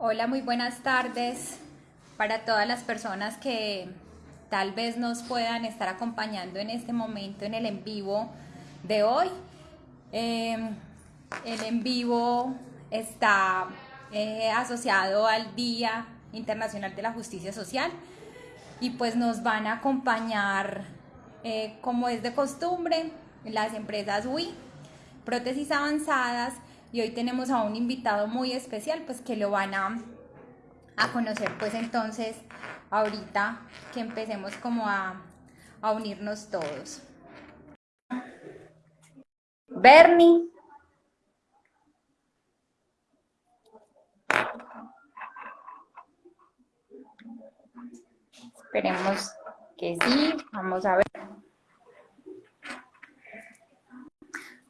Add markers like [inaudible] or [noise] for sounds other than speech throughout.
Hola, muy buenas tardes para todas las personas que tal vez nos puedan estar acompañando en este momento en el en vivo de hoy. Em, el en vivo está eh, asociado al Día Internacional de la Justicia Social y pues nos van a acompañar, eh, como es de costumbre, las empresas WI, prótesis avanzadas y hoy tenemos a un invitado muy especial pues que lo van a, a conocer pues entonces ahorita que empecemos como a, a unirnos todos. Bernie. Esperemos que sí. Vamos a ver.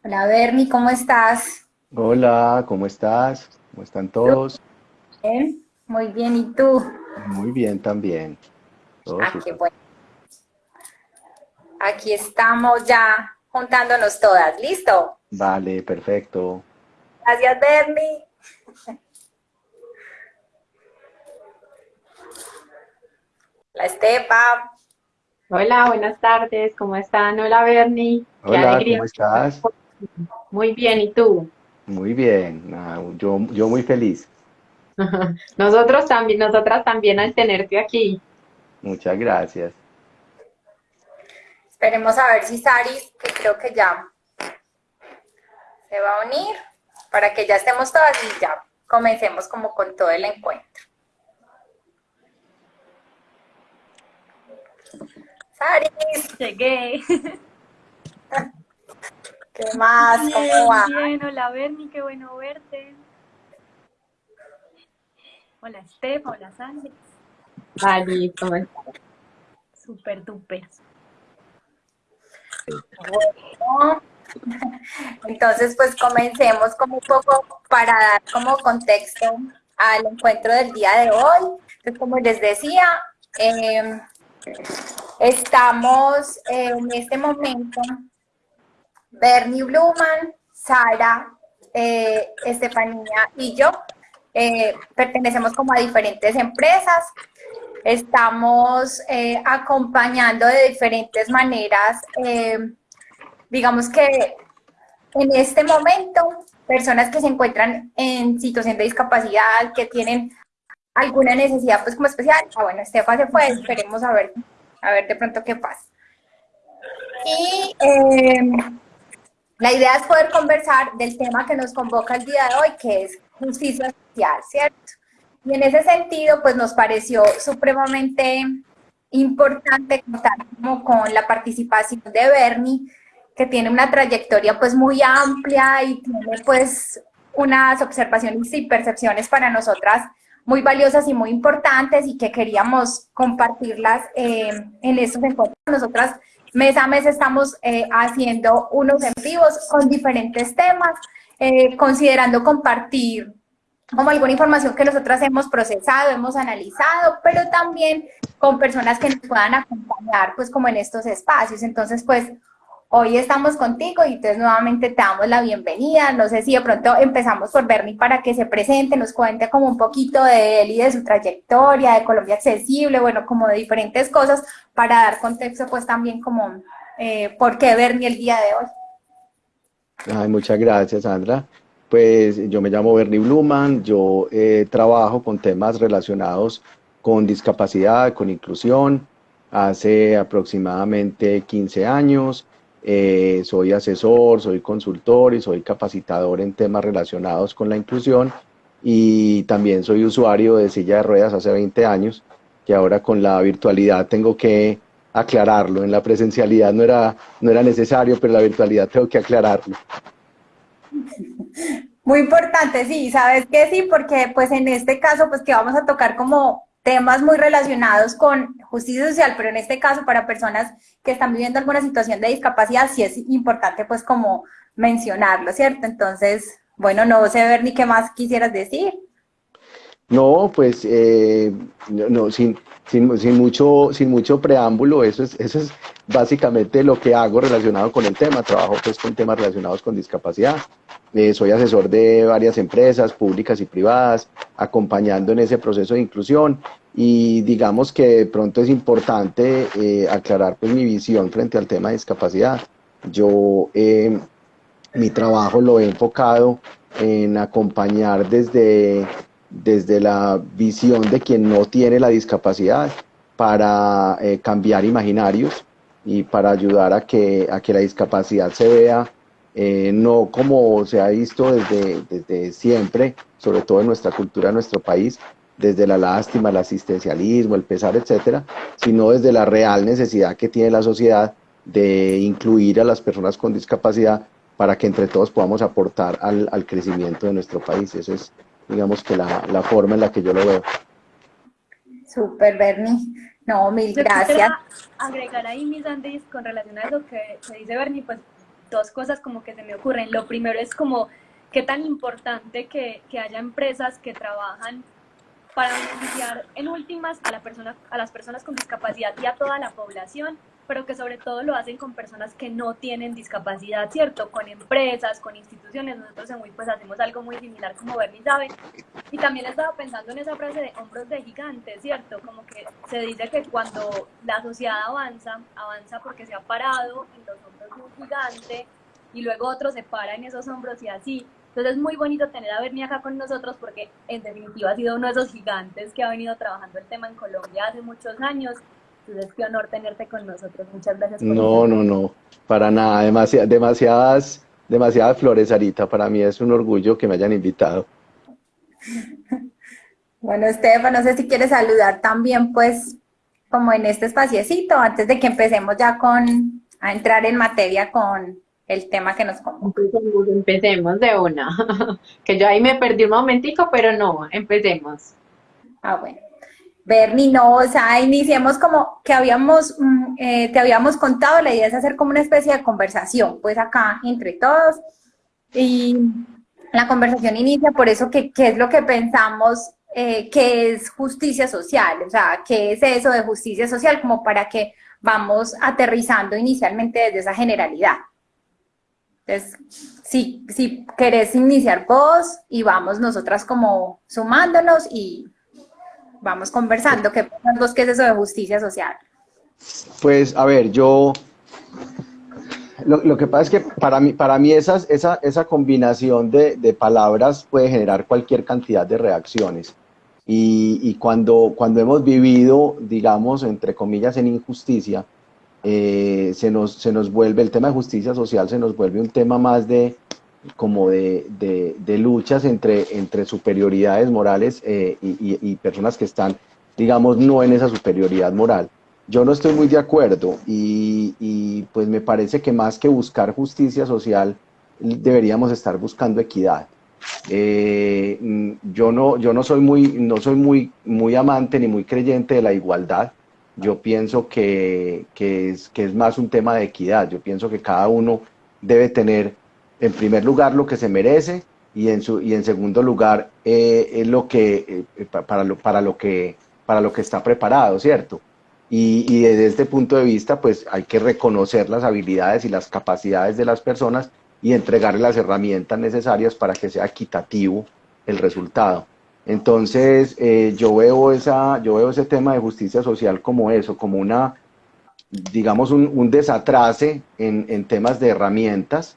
Hola Bernie, ¿cómo estás? Hola, ¿cómo estás? ¿Cómo están todos? Bien, muy bien, ¿y tú? Muy bien también. ah, qué bueno. Aquí estamos ya juntándonos todas, ¿listo? Vale, perfecto. Gracias, Bernie. La Estepa. Hola, buenas tardes, ¿cómo están? Hola, Bernie. Hola, ¿cómo estás? Muy bien, ¿y tú? Muy bien, yo, yo muy feliz. [laughs] Nosotros también, nosotras también al tenerte aquí. Muchas gracias. Esperemos a ver si Saris, que creo que ya se va a unir, para que ya estemos todas y ya comencemos como con todo el encuentro. Saris. Llegué. [laughs] ¿Qué más? ¿Cómo va? Bien, hola Bernie, qué bueno verte. Hola Steph, hola Sandy. Vale, ¿cómo estás? Súper, duper. Bueno, entonces pues comencemos como un poco para dar como contexto al encuentro del día de hoy. Entonces, como les decía, eh, estamos en este momento Bernie Bluman, Sara, eh, Estefanía y yo eh, pertenecemos como a diferentes empresas. Estamos eh, acompañando de diferentes maneras, digamos que en este momento, personas que se encuentran en situación de discapacidad, que tienen alguna necesidad pues como especial. Ah, bueno, Estefa se fue, esperemos a ver, a ver de pronto qué pasa. Y la idea es poder conversar del tema que nos convoca el día de hoy, que es justicia social, ¿cierto? Y en ese sentido, pues nos pareció supremamente importante contar con la participación de Bernie, que tiene una trayectoria pues muy amplia y tiene pues unas observaciones y percepciones para nosotras muy valiosas y muy importantes y que queríamos compartirlas eh, en estos encuentros. Nosotras Mes a mes estamos eh, haciendo unos en vivos con diferentes temas, eh, considerando compartir como alguna información que nosotras hemos procesado, hemos analizado, pero también con personas que nos puedan acompañar, pues como en estos espacios. Entonces, pues Hoy estamos contigo y entonces nuevamente te damos la bienvenida. No sé si de pronto empezamos por Bernie para que se presente, nos cuente como un poquito de él y de su trayectoria, de Colombia Accesible, bueno, como de diferentes cosas para dar contexto pues también como eh, por qué Bernie el día de hoy. Ay, muchas gracias, Sandra. Pues yo me llamo Bernie Bluman, yo eh, trabajo con temas relacionados con discapacidad, con inclusión, hace aproximadamente 15 años. Eh, soy asesor, soy consultor y soy capacitador en temas relacionados con la inclusión. Y también soy usuario de silla de ruedas hace 20 años, que ahora con la virtualidad tengo que aclararlo, en la presencialidad no era, no era necesario, pero en la virtualidad tengo que aclararlo. Muy importante, sí, sabes que sí, porque pues en este caso pues que vamos a tocar como temas muy relacionados con justicia social, pero en este caso para personas que están viviendo alguna situación de discapacidad, sí es importante pues como mencionarlo, ¿cierto? Entonces, bueno, no sé, ver ni qué más quisieras decir. No, pues, eh, no, sin, sin, mucho, sin mucho preámbulo, eso es, eso es básicamente lo que hago relacionado con el tema. Trabajo pues con temas relacionados con discapacidad. Eh, soy asesor de varias empresas públicas y privadas, acompañando en ese proceso de inclusión y digamos que de pronto es importante eh, aclarar pues mi visión frente al tema de discapacidad. Yo eh, mi trabajo lo he enfocado en acompañar desde, desde la visión de quien no tiene la discapacidad para eh, cambiar imaginarios y para ayudar a que, a que la discapacidad se vea no como se ha visto desde, desde siempre, sobre todo en nuestra cultura, en nuestro país, desde la lástima, el asistencialismo, el pesar, etcétera, sino desde la real necesidad que tiene la sociedad de incluir a las personas con discapacidad para que entre todos podamos aportar al, al crecimiento de nuestro país. Esa es, digamos, que la, la, forma en la que yo lo veo. Súper, Bernie. No, mil gracias. agregar ahí, mis Andis, con relación a eso que, que dice Bernie, pues dos cosas como que se me ocurren. Lo primero es como qué tan importante que, que haya empresas que trabajan para beneficiar en últimas a, la persona, a las personas con discapacidad y a toda la población, pero que sobre todo lo hacen con personas que no tienen discapacidad, ¿cierto? Con empresas, con instituciones. Nosotros en WIP pues hacemos algo muy similar, como Bernie sabe. Y también estaba pensando en esa frase de hombros de gigante, ¿cierto? Como que se dice que cuando la sociedad avanza, avanza porque se ha parado en los hombros de un gigante y luego otro se para en esos hombros y así. Entonces es muy bonito tener a Bernie acá con nosotros porque en definitiva ha sido uno de esos gigantes que ha venido trabajando el tema en Colombia hace muchos años. Entonces qué honor tenerte con nosotros. Muchas gracias. Por no, no, no, para nada. demasiadas, demasiadas flores, Arita. Para mí es un orgullo que me hayan invitado. [laughs] Bueno, Esteban, no sé si quieres saludar también, pues, como en este espaciecito, antes de que empecemos ya con, a entrar en materia con, el tema que nos Empecemos, empecemos de una. [laughs] que yo ahí me perdí un momentico, pero no, empecemos. Ah, bueno. Bernie, no, o sea, iniciemos como que habíamos, mm, eh, te habíamos contado, la idea es hacer como una especie de conversación, pues acá entre todos. Y la conversación inicia por eso que qué es lo que pensamos eh, que es justicia social, o sea, qué es eso de justicia social, como para que vamos aterrizando inicialmente desde esa generalidad. Entonces, si, si querés iniciar vos y vamos nosotras como sumándonos y vamos conversando, ¿qué vos qué es eso de justicia social? Pues, a ver, yo, lo, que pasa es que para mí, para mí esa, esa combinación de, de, palabras puede generar cualquier cantidad de reacciones. Y, y, cuando, cuando hemos vivido, digamos, entre comillas, en injusticia, eh, se, nos, se nos vuelve, el tema de justicia social se nos vuelve un tema más de como de, de, luchas entre, entre superioridades morales eh, y, personas que están, digamos, no en esa superioridad moral. Yo no estoy muy de acuerdo y, y pues me parece que más que buscar justicia social, deberíamos estar buscando equidad. Eh, yo no, yo no soy, muy, no soy muy, muy amante ni muy creyente de la igualdad yo pienso que, es, que es más un tema de equidad. Yo pienso que cada uno debe tener, en primer lugar, lo que se merece y en, su, y en segundo lugar, eh, lo que, eh, para, lo, para, lo que, para lo que está preparado, ¿cierto? Y, y, desde este punto de vista, pues hay que reconocer las habilidades y las capacidades de las personas y entregarles las herramientas necesarias para que sea equitativo el resultado. Entonces, eh, yo, veo esa, yo veo ese tema de justicia social como eso, como una, digamos, un, desatrase en, temas de herramientas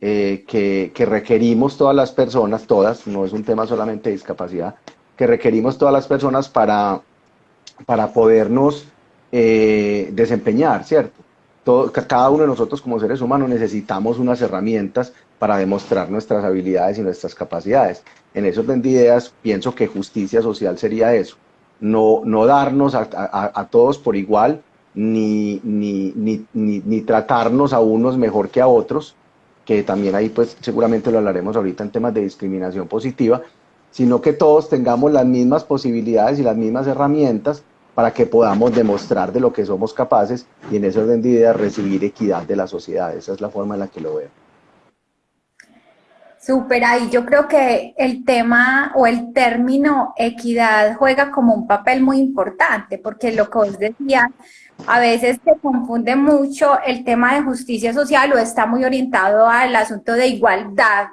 eh, que, requerimos todas las personas, todas, no es un tema solamente de discapacidad, que requerimos todas las personas para, para podernos eh, desempeñar, ¿cierto? cada uno de nosotros como seres humanos necesitamos unas herramientas para demostrar nuestras habilidades y nuestras capacidades. En esos orden de ideas, pienso que justicia social sería eso, no, no darnos a, todos por igual, ni, ni, ni, ni, tratarnos a unos mejor que a otros, que también ahí pues seguramente lo hablaremos ahorita en temas de discriminación positiva, sino que todos tengamos las mismas posibilidades y las mismas herramientas para que podamos demostrar de lo que somos capaces y en ese orden de ideas recibir equidad de la sociedad. Esa es la forma en la que lo veo. Súper, ahí yo creo que el tema o el término equidad juega como un papel muy importante, porque lo que vos decías, a veces se confunde mucho el tema de justicia social o está muy orientado al asunto de igualdad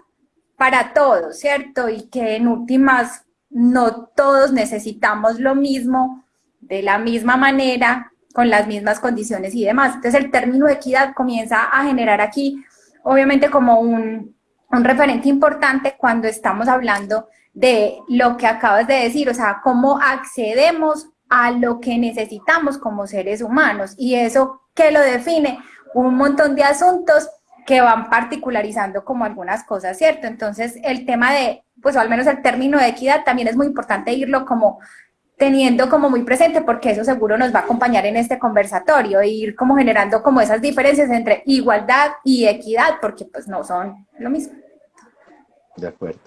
para todos, ¿cierto? Y que en últimas no todos necesitamos lo mismo, de la misma manera, con las mismas condiciones y demás. Entonces el término equidad comienza a generar aquí, obviamente como un, un referente importante cuando estamos hablando de lo que acabas de decir, o sea, cómo accedemos a lo que necesitamos como seres humanos. Y eso que lo define un montón de asuntos que van particularizando como algunas cosas, ¿cierto? Entonces, el tema de, pues al menos el término de equidad también es muy importante irlo como teniendo como muy presente porque eso seguro nos va a acompañar en este conversatorio e ir como generando como esas diferencias entre igualdad y equidad porque pues no son lo mismo. De acuerdo.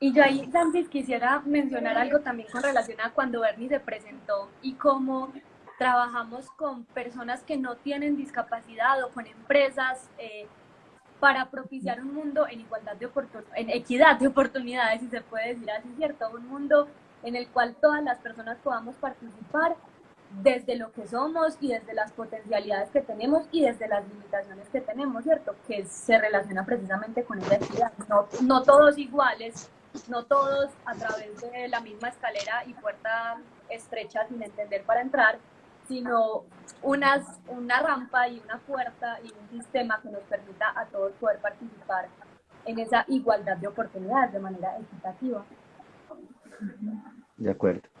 Y yo ahí, Santis, quisiera mencionar algo también con relación a cuando Bernie se presentó y cómo trabajamos con personas que no tienen discapacidad o con empresas eh, para propiciar un mundo en igualdad de oportunidades, en equidad de oportunidades, si se puede decir así, ¿cierto? Un mundo en el cual todas las personas podamos participar desde lo que somos y desde las potencialidades que tenemos y desde las limitaciones que tenemos, ¿cierto? Que se relaciona precisamente con esa equidad. No, no todos iguales, no todos a través de la misma escalera y puerta estrecha sin entender para entrar, sino unas, una rampa y una puerta y un sistema que nos permita a todos poder participar en esa igualdad de oportunidades de manera equitativa. De acuerdo.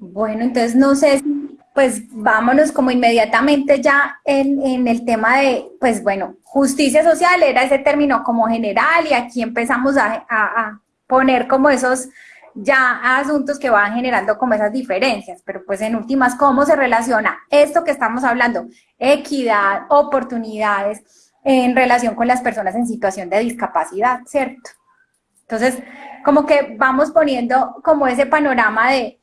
Bueno, entonces no sé si, pues vámonos como inmediatamente ya en, el tema de, pues bueno, justicia social era ese término como general y aquí empezamos a poner como esos ya asuntos que van generando como esas diferencias, pero pues en últimas, ¿cómo se relaciona esto que estamos hablando? Equidad, oportunidades en relación con las personas en situación de discapacidad, ¿cierto? Entonces, como que vamos poniendo como ese panorama de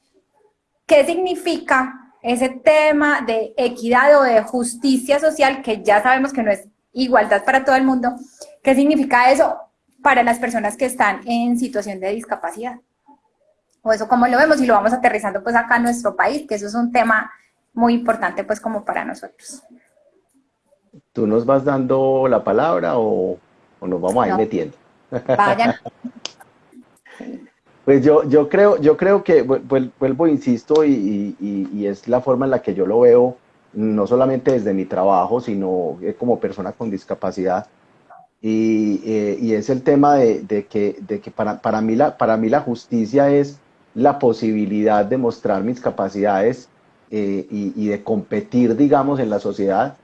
qué significa ese tema de equidad o de justicia social, que ya sabemos que no es igualdad para todo el mundo, ¿qué significa eso para las personas que están en situación de discapacidad? o eso como lo vemos y lo vamos aterrizando pues acá en nuestro país, que eso es un tema muy importante pues como para nosotros. ¿Tú nos vas dando la palabra o, o nos vamos a ir metiendo? Vayan. [laughs] pues yo, yo, creo, yo creo que, vuelvo, insisto, y, y, y, es la forma en la que yo lo veo, no solamente desde mi trabajo, sino como persona con discapacidad, y, eh, y, es el tema de, de, que, de que para, para, mí la, para mí la justicia es la posibilidad de mostrar mis capacidades eh, y, de competir, digamos, en la sociedad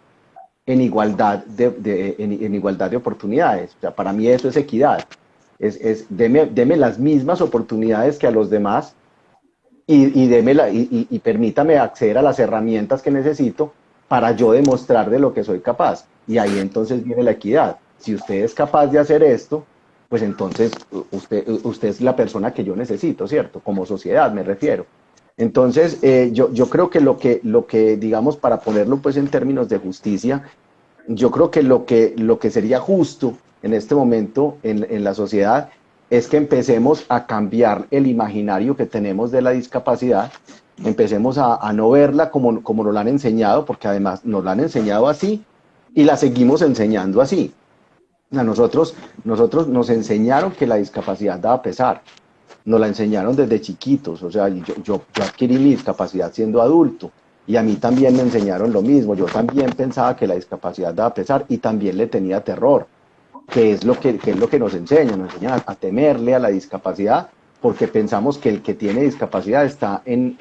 en igualdad de, en, igualdad de oportunidades. O sea, para mí eso es equidad. Es, es deme, las mismas oportunidades que a los demás y, y, la, y, y permítame acceder a las herramientas que necesito para yo demostrar de lo que soy capaz. Y ahí entonces viene la equidad. Si usted es capaz de hacer esto, pues entonces usted, usted es la persona que yo necesito, ¿cierto? Como sociedad me refiero. Entonces, eh, yo, yo creo que lo, que lo que, digamos, para ponerlo pues en términos de justicia, yo creo que lo que, lo que sería justo en este momento en, en la sociedad es que empecemos a cambiar el imaginario que tenemos de la discapacidad, empecemos a, a no verla como, como nos la han enseñado, porque además nos la han enseñado así y la seguimos enseñando así. A nosotros, nosotros nos enseñaron que la discapacidad daba pesar, nos la enseñaron desde chiquitos, o sea, yo, yo, adquirí mi discapacidad siendo adulto y a mí también me enseñaron lo mismo, yo también pensaba que la discapacidad daba pesar y también le tenía terror, que es lo que, es lo que nos enseñan, nos enseñan a, temerle a la discapacidad porque pensamos que el que tiene discapacidad está en,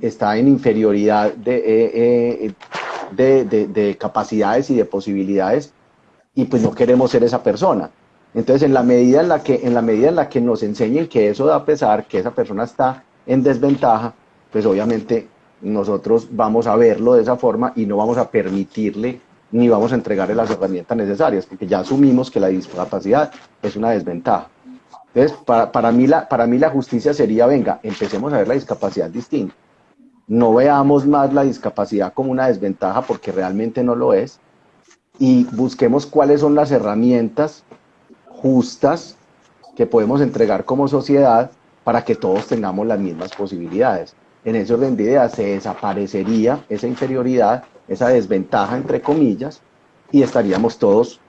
está en inferioridad de, eh, eh, de, de capacidades y de posibilidades y pues no queremos ser esa persona. Entonces, en la medida en la que, en la medida en la que nos enseñen que eso da pesar, que esa persona está en desventaja, pues obviamente nosotros vamos a verlo de esa forma y no vamos a permitirle ni vamos a entregarle las herramientas necesarias, porque ya asumimos que la discapacidad es una desventaja. Entonces, para, para, mí la, para mí la justicia sería, venga, empecemos a ver la discapacidad distinta. No veamos más la discapacidad como una desventaja porque realmente no lo es, y busquemos cuáles son las herramientas justas que podemos entregar como sociedad para que todos tengamos las mismas posibilidades. En ese orden de ideas se desaparecería esa inferioridad, esa desventaja entre comillas, y estaríamos todos,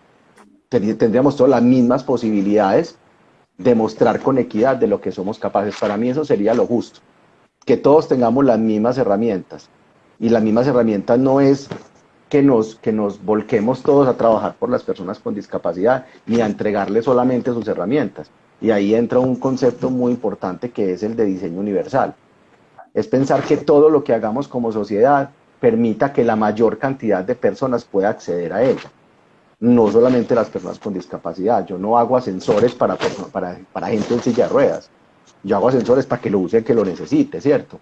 tendríamos todas las mismas posibilidades demostrar con equidad de lo que somos capaces. Para mí eso sería lo justo, que todos tengamos las mismas herramientas. Y las mismas herramientas no es que nos, que nos volquemos todos a trabajar por las personas con discapacidad, ni a entregarles solamente sus herramientas. Y ahí entra un concepto muy importante que es el de diseño universal. Es pensar que todo lo que hagamos como sociedad permita que la mayor cantidad de personas pueda acceder a ella. No solamente las personas con discapacidad. Yo no hago ascensores para, para, para gente en silla de ruedas. Yo hago ascensores para que lo use el que lo necesite, ¿cierto?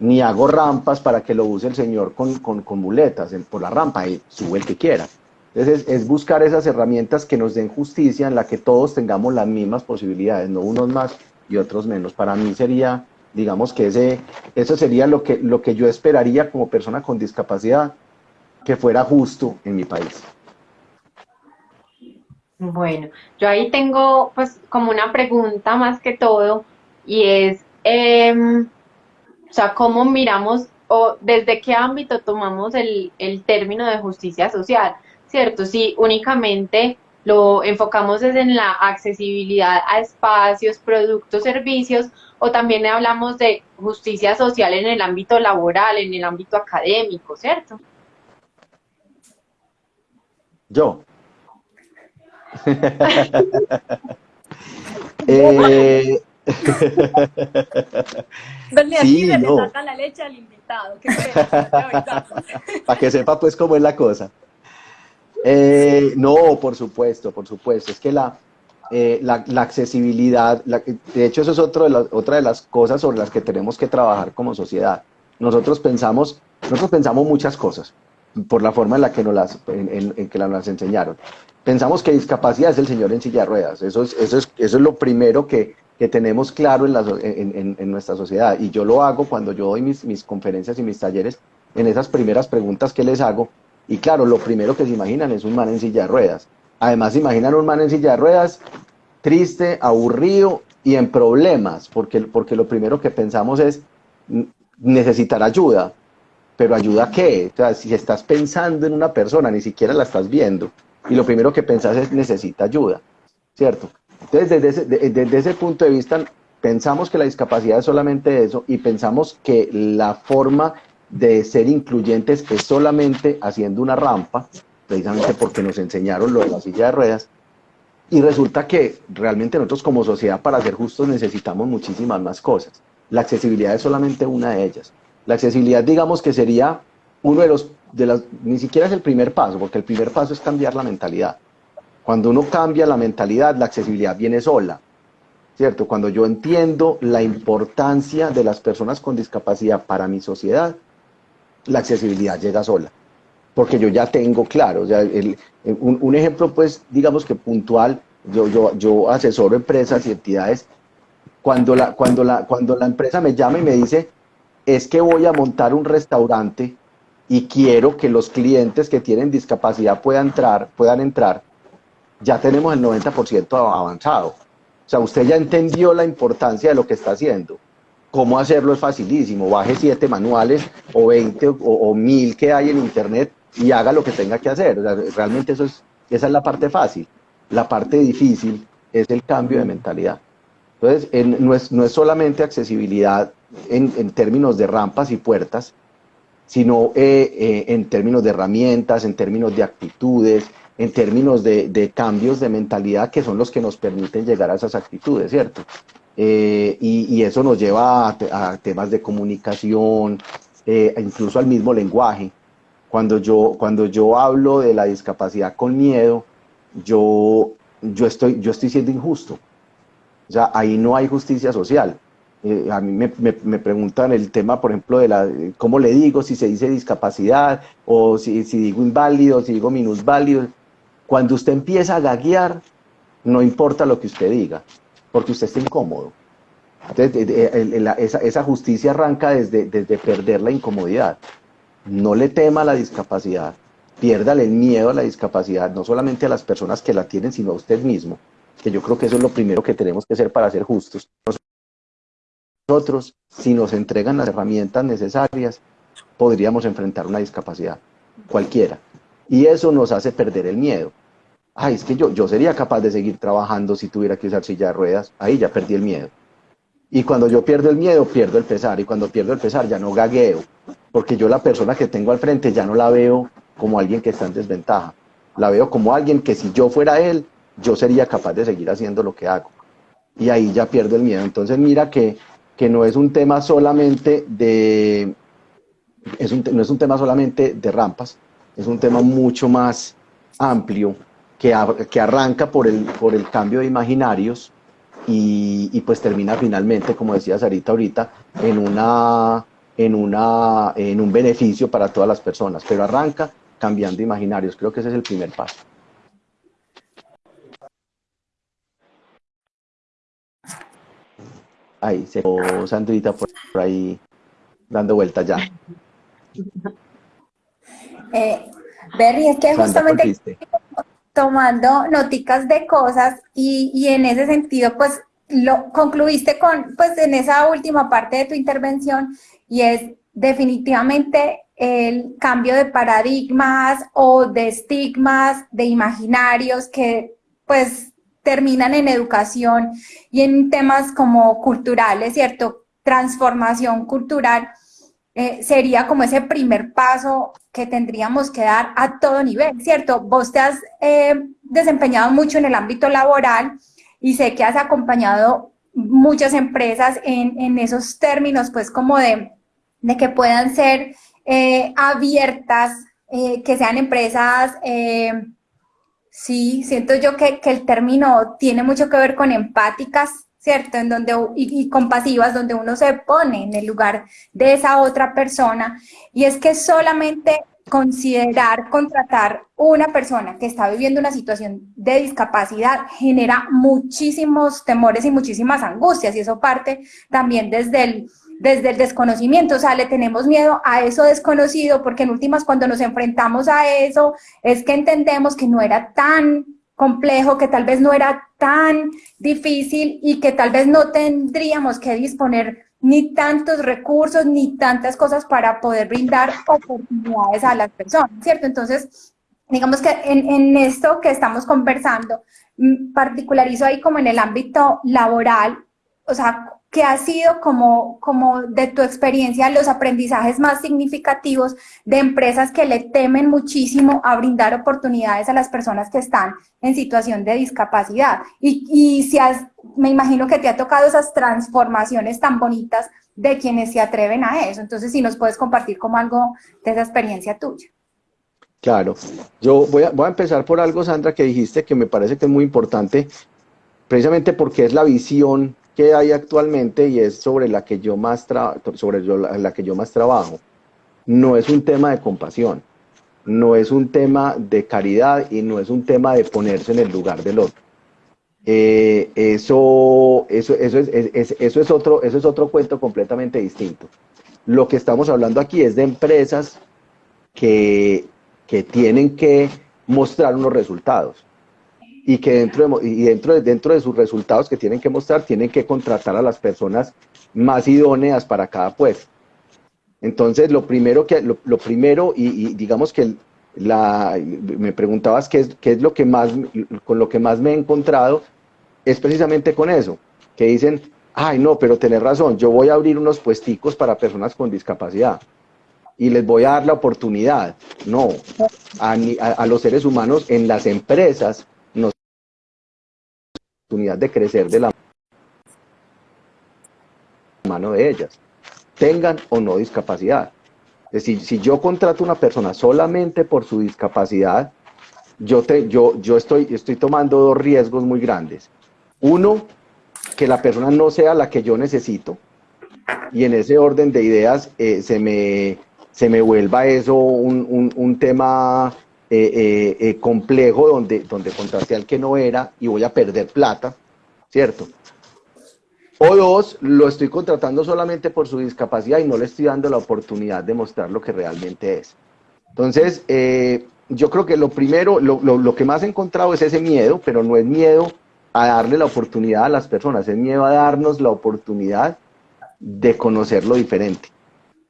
Ni hago rampas para que lo use el señor con, con, con muletas por la rampa y sube el que quiera. Entonces es, es, buscar esas herramientas que nos den justicia en la que todos tengamos las mismas posibilidades, no unos más y otros menos. Para mí sería digamos que ese, eso sería lo que, lo que yo esperaría como persona con discapacidad, que fuera justo en mi país. Bueno, yo ahí tengo pues como una pregunta más que todo y es, eh, o sea, ¿cómo miramos o desde qué ámbito tomamos el, el término de justicia social? ¿Cierto? Si únicamente lo enfocamos desde en la accesibilidad a espacios, productos, servicios, o también hablamos de justicia social en el ámbito laboral, en el ámbito académico, ¿cierto? Yo. [laughs] eh... [laughs] sí, no. le saca la leche al invitado. [laughs] Para que sepa pues cómo es la cosa. Eh, no, por supuesto, por supuesto. Es que la, eh, la, accesibilidad, de hecho eso es otro de otra de las cosas sobre las que tenemos que trabajar como sociedad. Nosotros pensamos, nosotros pensamos muchas cosas por la forma en la que nos las, en, que las enseñaron. Pensamos que discapacidad es el señor en silla de ruedas. Eso es, eso es, eso es lo primero que, que tenemos claro en, la, en, en, nuestra sociedad. Y yo lo hago cuando yo doy mis, mis conferencias y mis talleres, en esas primeras preguntas que les hago, y claro, lo primero que se imaginan es un man en silla de ruedas. Además, se imaginan un man en silla de ruedas, triste, aburrido y en problemas, porque, porque lo primero que pensamos es necesitar ayuda. Pero ayuda qué? O sea, si estás pensando en una persona, ni siquiera la estás viendo, y lo primero que pensás es necesita ayuda, ¿cierto? Entonces, desde ese, desde ese punto de vista, pensamos que la discapacidad es solamente eso y pensamos que la forma de ser incluyentes es solamente haciendo una rampa, precisamente porque nos enseñaron lo de la silla de ruedas, y resulta que realmente nosotros como sociedad para ser justos necesitamos muchísimas más cosas. La accesibilidad es solamente una de ellas. La accesibilidad digamos que sería uno de los, de las, ni siquiera es el primer paso, porque el primer paso es cambiar la mentalidad. Cuando uno cambia la mentalidad, la accesibilidad viene sola. ¿Cierto? Cuando yo entiendo la importancia de las personas con discapacidad para mi sociedad, la accesibilidad llega sola, porque yo ya tengo claro, o sea, un, ejemplo pues digamos que puntual, yo, yo, yo asesoro empresas y entidades, cuando la, cuando, la, cuando la empresa me llama y me dice, es que voy a montar un restaurante y quiero que los clientes que tienen discapacidad puedan entrar, puedan entrar, ya tenemos el 90% avanzado. O sea, usted ya entendió la importancia de lo que está haciendo cómo hacerlo es facilísimo, baje siete manuales o 20 o, mil que hay en internet y haga lo que tenga que hacer. realmente eso es, esa es la parte fácil. La parte difícil es el cambio de mentalidad. Entonces, no, es, no es solamente accesibilidad en, en términos de rampas y puertas, sino eh, eh, en términos de herramientas, en términos de actitudes, en términos de, de, cambios de mentalidad que son los que nos permiten llegar a esas actitudes, ¿cierto? Eh, y, eso nos lleva a, temas de comunicación, eh, incluso al mismo lenguaje. Cuando yo, cuando yo hablo de la discapacidad con miedo, yo, yo, estoy, yo estoy siendo injusto. O sea, ahí no hay justicia social. Eh, a mí me, me, preguntan el tema, por ejemplo, de la, cómo le digo, si se dice discapacidad, o si, si digo inválido, si digo minusválido. Cuando usted empieza a gaguear, no importa lo que usted diga porque usted está incómodo. Entonces, esa, justicia arranca desde, desde perder la incomodidad. No le tema a la discapacidad, piérdale el miedo a la discapacidad, no solamente a las personas que la tienen, sino a usted mismo, que yo creo que eso es lo primero que tenemos que hacer para ser justos. Nosotros, si nos entregan las herramientas necesarias, podríamos enfrentar una discapacidad, cualquiera. Y eso nos hace perder el miedo ay, es que yo, yo sería capaz de seguir trabajando si tuviera que usar silla de ruedas, ahí ya perdí el miedo. Y cuando yo pierdo el miedo, pierdo el pesar. Y cuando pierdo el pesar, ya no gagueo. Porque yo la persona que tengo al frente ya no la veo como alguien que está en desventaja. La veo como alguien que si yo fuera él, yo sería capaz de seguir haciendo lo que hago. Y ahí ya pierdo el miedo. Entonces mira que, que no es un tema solamente de... Es un, no es un tema solamente de rampas, es un tema mucho más amplio que, que arranca por el, por el cambio de imaginarios y, pues termina finalmente, como decía Sarita ahorita, en, una, en, una, en un beneficio para todas las personas, pero arranca cambiando imaginarios. Creo que ese es el primer paso. Ahí, se quedó Sandrita por, ahí dando vueltas ya. Eh, Berry, es que justamente tomando noticas de cosas y, y, en ese sentido, pues lo concluiste con, pues en esa última parte de tu intervención y es definitivamente el cambio de paradigmas o de estigmas, de imaginarios que pues terminan en educación y en temas como culturales, ¿cierto? Transformación cultural eh, sería como ese primer paso que tendríamos que dar a todo nivel, ¿cierto? Vos te has eh, desempeñado mucho en el ámbito laboral y sé que has acompañado muchas empresas en, esos términos, pues como de, que puedan ser eh, abiertas, que sean empresas, sí, siento yo que, que el término tiene mucho que ver con empáticas, ¿cierto? En donde, y, compasivas, donde uno se pone en el lugar de esa otra persona. Y es que solamente considerar contratar una persona que está viviendo una situación de discapacidad genera muchísimos temores y muchísimas angustias y eso parte también desde el, desde el desconocimiento, o sea, le tenemos miedo a eso desconocido porque en últimas cuando nos enfrentamos a eso es que entendemos que no era tan complejo, que tal vez no era tan difícil y que tal vez no tendríamos que disponer ni tantos recursos ni tantas cosas para poder brindar oportunidades a las personas, ¿cierto? Entonces, digamos que en, en esto que estamos conversando, mm, particularizo ahí como en el ámbito laboral, o sea, ¿qué ha sido como, como de tu experiencia los aprendizajes más significativos de empresas que le temen muchísimo a brindar oportunidades a las personas que están en situación de discapacidad? Y, y si has, me imagino que te ha tocado esas transformaciones tan bonitas de quienes se atreven a eso. Entonces, si nos puedes compartir como algo de esa experiencia tuya. Claro, yo voy a, voy a empezar por algo, Sandra, que dijiste que me parece que es muy importante, precisamente porque es la visión que hay actualmente y es sobre la que yo más, sobre la que yo más trabajo, no es un tema de compasión, no es un tema de caridad y no es un tema de ponerse en el lugar del otro. Eh, eso, eso, eso, es, eso, es otro, eso es otro cuento completamente distinto. Lo que estamos hablando aquí es de empresas que, que tienen que mostrar unos resultados y que dentro de, y dentro, de, dentro de sus resultados que tienen que mostrar, tienen que contratar a las personas más idóneas para cada puesto. Entonces, lo primero, que, lo, primero y, digamos que la, me preguntabas qué es, qué es lo que más, con lo que más me he encontrado, es precisamente con eso, que dicen, ay no, pero tenés razón, yo voy a abrir unos puesticos para personas con discapacidad y les voy a dar la oportunidad. No, a, a los seres humanos en las empresas oportunidad de crecer de la mano de ellas, tengan o no discapacidad. Es decir, si yo contrato a una persona solamente por su discapacidad, yo, te, yo, yo estoy, estoy tomando dos riesgos muy grandes. Uno, que la persona no sea la que yo necesito, y en ese orden de ideas eh, se, me, se me vuelva eso un, un tema eh, eh, eh, complejo donde, donde contraté al que no era y voy a perder plata, ¿cierto? O dos, lo estoy contratando solamente por su discapacidad y no le estoy dando la oportunidad de mostrar lo que realmente es. Entonces, yo creo que lo primero, lo, lo, lo, que más he encontrado es ese miedo, pero no es miedo a darle la oportunidad a las personas, es miedo a darnos la oportunidad de conocer lo diferente.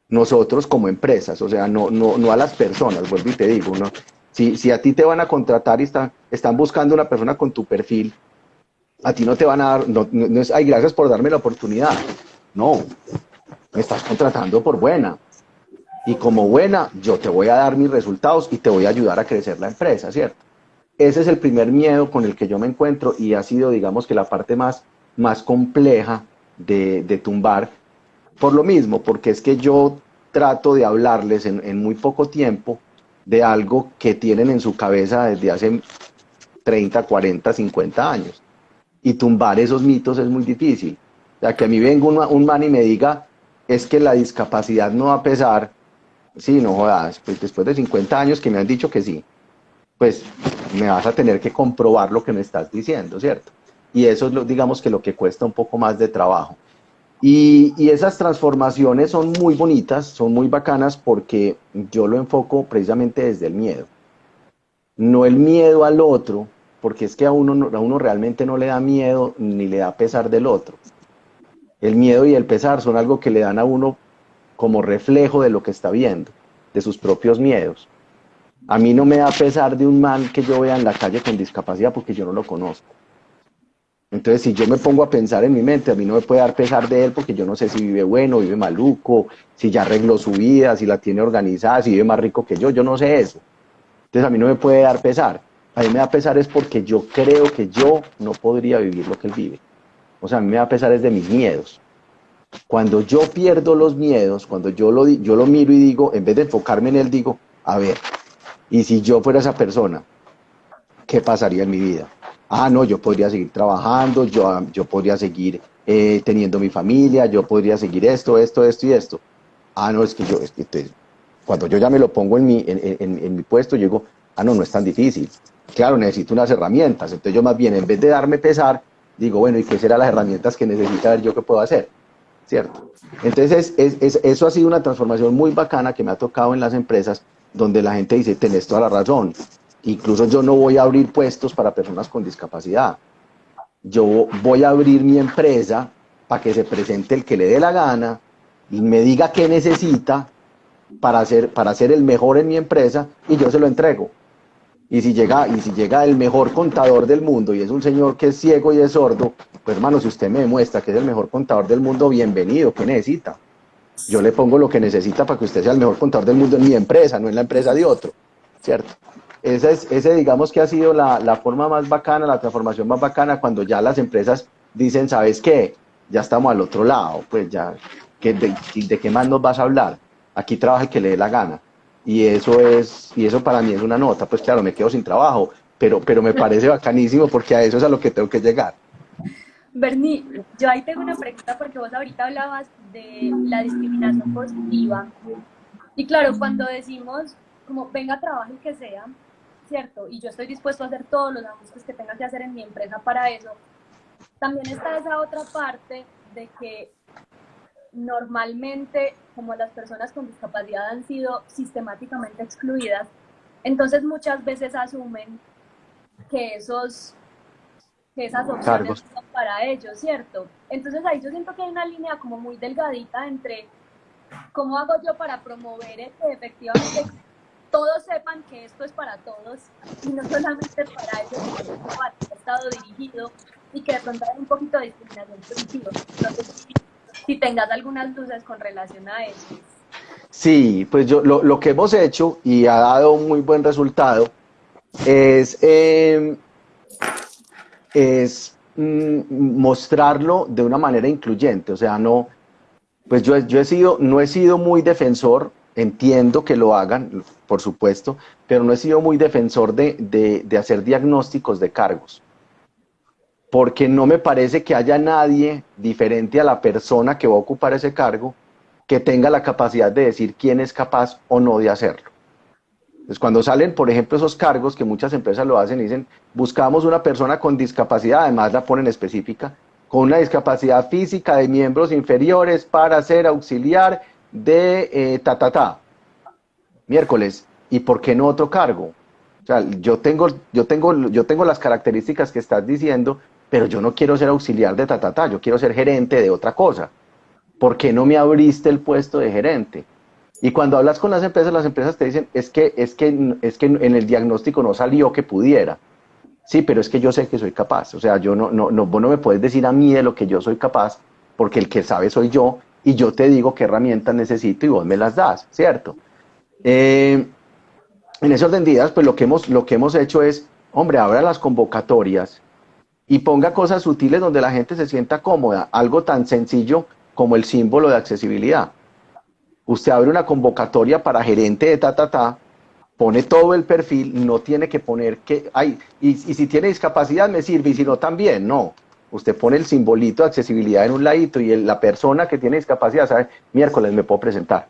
Nosotros como empresas, o sea, no, no, no a las personas, vuelvo y te digo, ¿no? Si, si a ti te van a contratar y están, buscando una persona con tu perfil, a ti no te van a dar, no, no es, ay, gracias por darme la oportunidad. No, me estás contratando por buena. Y como buena, yo te voy a dar mis resultados y te voy a ayudar a crecer la empresa, ¿cierto? Ese es el primer miedo con el que yo me encuentro y ha sido, digamos, que la parte más, más compleja de, de tumbar. Por lo mismo, porque es que yo trato de hablarles en muy poco tiempo de algo que tienen en su cabeza desde hace 30, 40, 50 años. Y tumbar esos mitos es muy difícil. O sea, que a mí venga un, un man y me diga, es que la discapacidad no va a pesar, sí, no jodas, pues después de 50 años que me han dicho que sí, pues me vas a tener que comprobar lo que me estás diciendo, ¿cierto? Y eso es, lo, digamos, que lo que cuesta un poco más de trabajo. Y, esas transformaciones son muy bonitas, son muy bacanas porque yo lo enfoco precisamente desde el miedo. No el miedo al otro, porque es que a uno, a uno realmente no le da miedo ni le da pesar del otro. El miedo y el pesar son algo que le dan a uno como reflejo de lo que está viendo, de sus propios miedos. A mí no me da pesar de un man que yo vea en la calle con discapacidad porque yo no lo conozco. Entonces, si yo me pongo a pensar en mi mente, a mí no me puede dar pesar de él porque yo no sé si vive bueno, vive maluco, si ya arregló su vida, si la tiene organizada, si vive más rico que yo, yo no sé eso. Entonces, a mí no me puede dar pesar. A mí me da pesar es porque yo creo que yo no podría vivir lo que él vive. O sea, a mí me da pesar es de mis miedos. Cuando yo pierdo los miedos, cuando yo lo, yo lo miro y digo, en vez de enfocarme en él, digo, a ver, y si yo fuera esa persona, ¿qué pasaría en mi vida? Ah, no, yo podría seguir trabajando, yo, yo podría seguir eh, teniendo mi familia, yo podría seguir esto, esto, esto y esto. Ah, no, es que yo, es que te, cuando yo ya me lo pongo en mi, en, en, en mi puesto, yo digo, ah, no, no es tan difícil. Claro, necesito unas herramientas. Entonces yo más bien, en vez de darme pesar, digo, bueno, ¿y qué serán las herramientas que necesita ver yo que puedo hacer? ¿Cierto? Entonces, es, es, eso ha sido una transformación muy bacana que me ha tocado en las empresas, donde la gente dice, tenés toda la razón, Incluso yo no voy a abrir puestos para personas con discapacidad. Yo voy a abrir mi empresa para que se presente el que le dé la gana y me diga qué necesita para ser, para el mejor en mi empresa y yo se lo entrego. Y si, llega, y si llega el mejor contador del mundo y es un señor que es ciego y es sordo, pues hermano, si usted me demuestra que es el mejor contador del mundo, bienvenido, ¿qué necesita? Yo le pongo lo que necesita para que usted sea el mejor contador del mundo en mi empresa, no en la empresa de otro, ¿cierto? Ese, es, ese digamos que ha sido la, la, forma más bacana, la transformación más bacana, cuando ya las empresas dicen, ¿sabes qué? Ya estamos al otro lado, pues ya, ¿de, de qué más nos vas a hablar? Aquí trabaja el que le dé la gana. Y eso es, y eso para mí es una nota, pues claro, me quedo sin trabajo, pero, pero me parece bacanísimo porque a eso es a lo que tengo que llegar. Bernie, yo ahí tengo una pregunta porque vos ahorita hablabas de la discriminación positiva. Y claro, cuando decimos como venga, trabajo el que sea, ¿cierto? Y yo estoy dispuesto a hacer todos los ajustes que tenga que hacer en mi empresa para eso. También está esa otra parte de que normalmente, como las personas con discapacidad han sido sistemáticamente excluidas, entonces muchas veces asumen que esos que esas opciones son para ellos, ¿cierto? Entonces ahí yo siento que hay una línea como muy delgadita entre cómo hago yo para promover que efectivamente todos sepan que esto es para todos y no solamente para ellos, sino para el Estado dirigido y que de pronto hay un poquito de discriminación positiva. Entonces, si tengas algunas dudas con relación a eso. Sí, pues yo lo, lo, que hemos hecho y ha dado un muy buen resultado es, eh, es mm, mostrarlo de una manera incluyente, o sea, no, pues yo, yo he sido, no he sido muy defensor Entiendo que lo hagan, por supuesto, pero no he sido muy defensor de, de, hacer diagnósticos de cargos, porque no me parece que haya nadie diferente a la persona que va a ocupar ese cargo que tenga la capacidad de decir quién es capaz o no de hacerlo. Entonces, cuando salen, por ejemplo, esos cargos que muchas empresas lo hacen dicen, buscamos una persona con discapacidad, además la ponen específica, con una discapacidad física de miembros inferiores para ser auxiliar de eh, miércoles, ¿y por qué no otro cargo? O sea, yo tengo, yo, tengo, yo tengo las características que estás diciendo, pero yo no quiero ser auxiliar de ta, yo quiero ser gerente de otra cosa. ¿Por qué no me abriste el puesto de gerente? Y cuando hablas con las empresas, las empresas te dicen, es que, es que, es que en el diagnóstico no salió que pudiera. Sí, pero es que yo sé que soy capaz. O sea, yo no, no, no, vos no me puedes decir a mí de lo que yo soy capaz, porque el que sabe soy yo, y yo te digo qué herramientas necesito y vos me las das, ¿cierto? Eh, en ese orden de ideas, pues lo que, hemos, lo que hemos hecho es, hombre, abra las convocatorias y ponga cosas sutiles donde la gente se sienta cómoda, algo tan sencillo como el símbolo de accesibilidad. Usted abre una convocatoria para gerente de ta, ta, ta, pone todo el perfil, no tiene que poner que, hay, y, y si tiene discapacidad me sirve, y si no también, no. Usted pone el simbolito de accesibilidad en un ladito y la persona que tiene discapacidad sabe, miércoles me puedo presentar.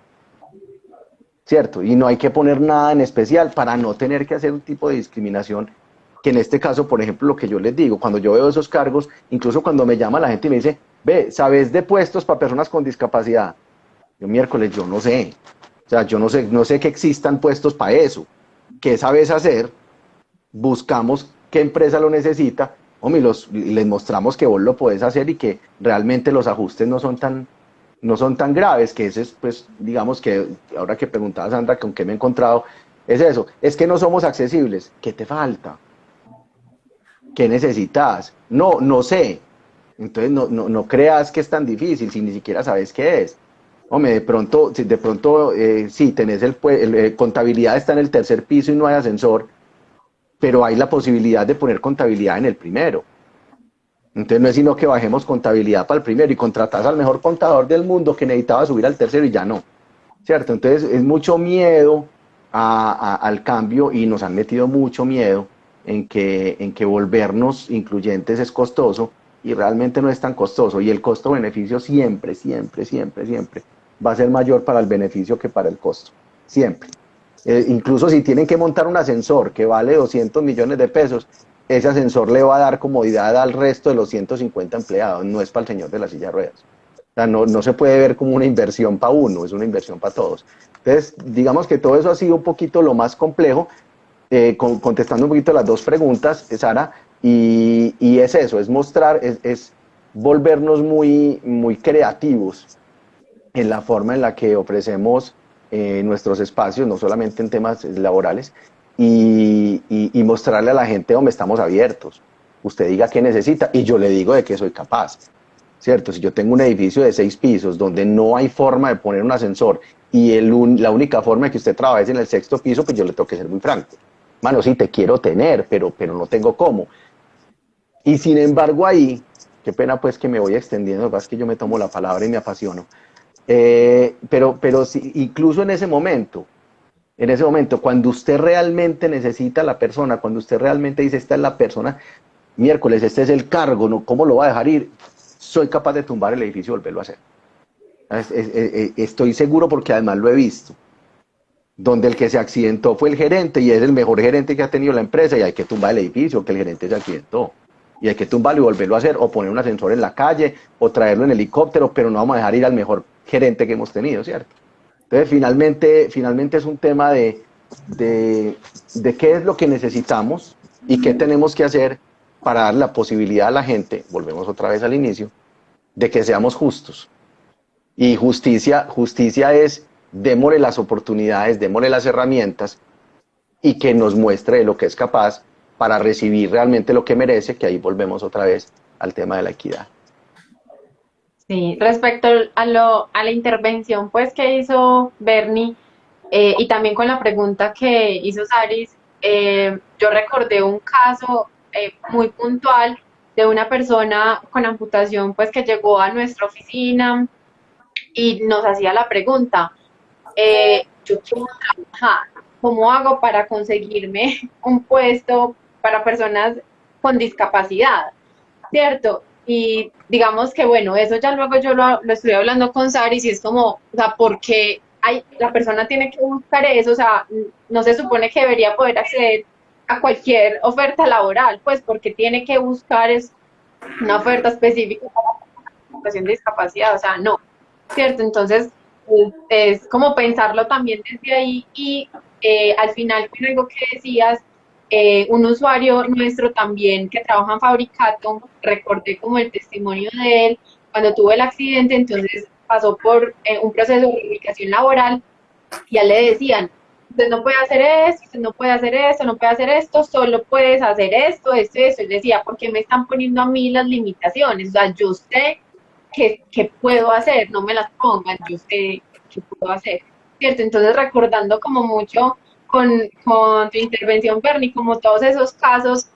¿Cierto? Y no hay que poner nada en especial para no tener que hacer un tipo de discriminación que en este caso, por ejemplo, lo que yo les digo, cuando yo veo esos cargos, incluso cuando me llama la gente y me dice, ve, ¿sabes de puestos para personas con discapacidad? Yo miércoles, yo no sé. O sea, yo no sé, no sé que existan puestos para eso. ¿Qué sabes hacer? Buscamos qué empresa lo necesita hombre, los, les mostramos que vos lo podés hacer y que realmente los ajustes no son tan, no son tan graves, que ese es, pues, digamos que, ahora que preguntaba Sandra con qué me he encontrado, es eso, es que no somos accesibles, ¿qué te falta? ¿Qué necesitas? No, no sé. Entonces no, no, no creas que es tan difícil si ni siquiera sabes qué es. Hombre, de pronto, de pronto, eh, sí, tenés el, el, eh, contabilidad está en el tercer piso y no hay ascensor, pero hay la posibilidad de poner contabilidad en el primero. Entonces no es sino que bajemos contabilidad para el primero y contratas al mejor contador del mundo que necesitaba subir al tercero y ya no. ¿Cierto? Entonces es mucho miedo al cambio y nos han metido mucho miedo en que, en que volvernos incluyentes es costoso y realmente no es tan costoso. Y el costo-beneficio siempre, siempre, siempre, siempre va a ser mayor para el beneficio que para el costo. Siempre. Eh, incluso si tienen que montar un ascensor que vale 200 millones de pesos, ese ascensor le va a dar comodidad al resto de los 150 empleados, no es para el señor de la silla de ruedas. No, no se puede ver como una inversión para uno, es una inversión para todos. Entonces, digamos que todo eso ha sido un poquito lo más complejo, eh, contestando un poquito las dos preguntas, Sara, y, y es eso, es mostrar, es, es volvernos muy, muy creativos en la forma en la que ofrecemos eh, nuestros espacios, no solamente en temas laborales, y, mostrarle a la gente dónde estamos abiertos. Usted diga qué necesita y yo le digo de qué soy capaz. ¿Cierto? Si yo tengo un edificio de seis pisos donde no hay forma de poner un ascensor y el la única forma de que usted trabaje en el sexto piso, pues yo le tengo que ser muy franco. Mano, sí, te quiero tener, pero, pero no tengo cómo. Y sin embargo ahí, qué pena pues que me voy extendiendo, es que yo me tomo la palabra y me apasiono. Eh, pero pero si, incluso en ese momento, en ese momento, cuando usted realmente necesita a la persona, cuando usted realmente dice, esta es la persona, miércoles, este es el cargo, ¿no? ¿cómo lo va a dejar ir? Soy capaz de tumbar el edificio y volverlo a hacer. estoy seguro porque además lo he visto. Donde el que se accidentó fue el gerente y es el mejor gerente que ha tenido la empresa y hay que tumbar el edificio, que el gerente se accidentó y hay que tumbarlo y volverlo a hacer, o poner un ascensor en la calle, o traerlo en helicóptero, pero no vamos a dejar ir al mejor gerente que hemos tenido, ¿cierto? Entonces, finalmente, finalmente es un tema de, de, qué es lo que necesitamos y qué tenemos que hacer para dar la posibilidad a la gente, volvemos otra vez al inicio, de que seamos justos. Y justicia, justicia es démosle las oportunidades, démosle las herramientas y que nos muestre lo que es capaz para recibir realmente lo que merece, que ahí volvemos otra vez al tema de la equidad. Sí, respecto a, lo, a la intervención pues que hizo Bernie eh, y también con la pregunta que hizo Saris, eh, yo recordé un caso eh, muy puntual de una persona con amputación pues que llegó a nuestra oficina y nos hacía la pregunta, yo quiero trabajar, ¿cómo hago para conseguirme [laughs] un puesto para personas con discapacidad? ¿Cierto? Y digamos que, bueno, eso ya luego yo lo, estoy hablando con Saris y es como, o sea, porque hay, la persona tiene que buscar eso? O sea, no se supone que debería poder acceder a cualquier oferta laboral, pues porque tiene que buscar es una oferta específica para la situación de discapacidad, o sea, no, ¿cierto? Entonces, es como pensarlo también desde ahí y eh, al final, con algo que decías, eh, un usuario nuestro también que trabaja en Fabricato, recordé como el testimonio de él, cuando tuvo el accidente, entonces pasó por eh, un proceso de reivindicación laboral y a él le decían, usted no puede hacer esto, usted no puede hacer esto, no puede hacer esto, solo puedes hacer esto, esto, esto. Él decía, ¿por qué me están poniendo a mí las limitaciones? O sea, yo sé qué, qué puedo hacer, no me las pongan, yo sé qué puedo hacer. ¿Cierto? Entonces, recordando como mucho con, tu intervención, Bernie, como todos esos casos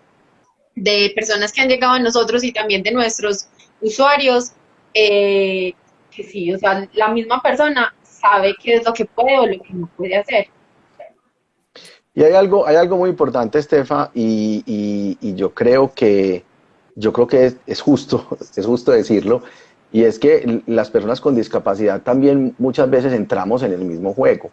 de personas que han llegado a nosotros y también de nuestros usuarios, eh, que sí, o sea, la misma persona sabe qué es lo que puede o lo que no puede hacer. Y hay algo, hay algo muy importante, Estefa, y, y, yo creo que, yo creo que es, justo, [laughs] es justo decirlo, y es que las personas con discapacidad también muchas veces entramos en el mismo juego.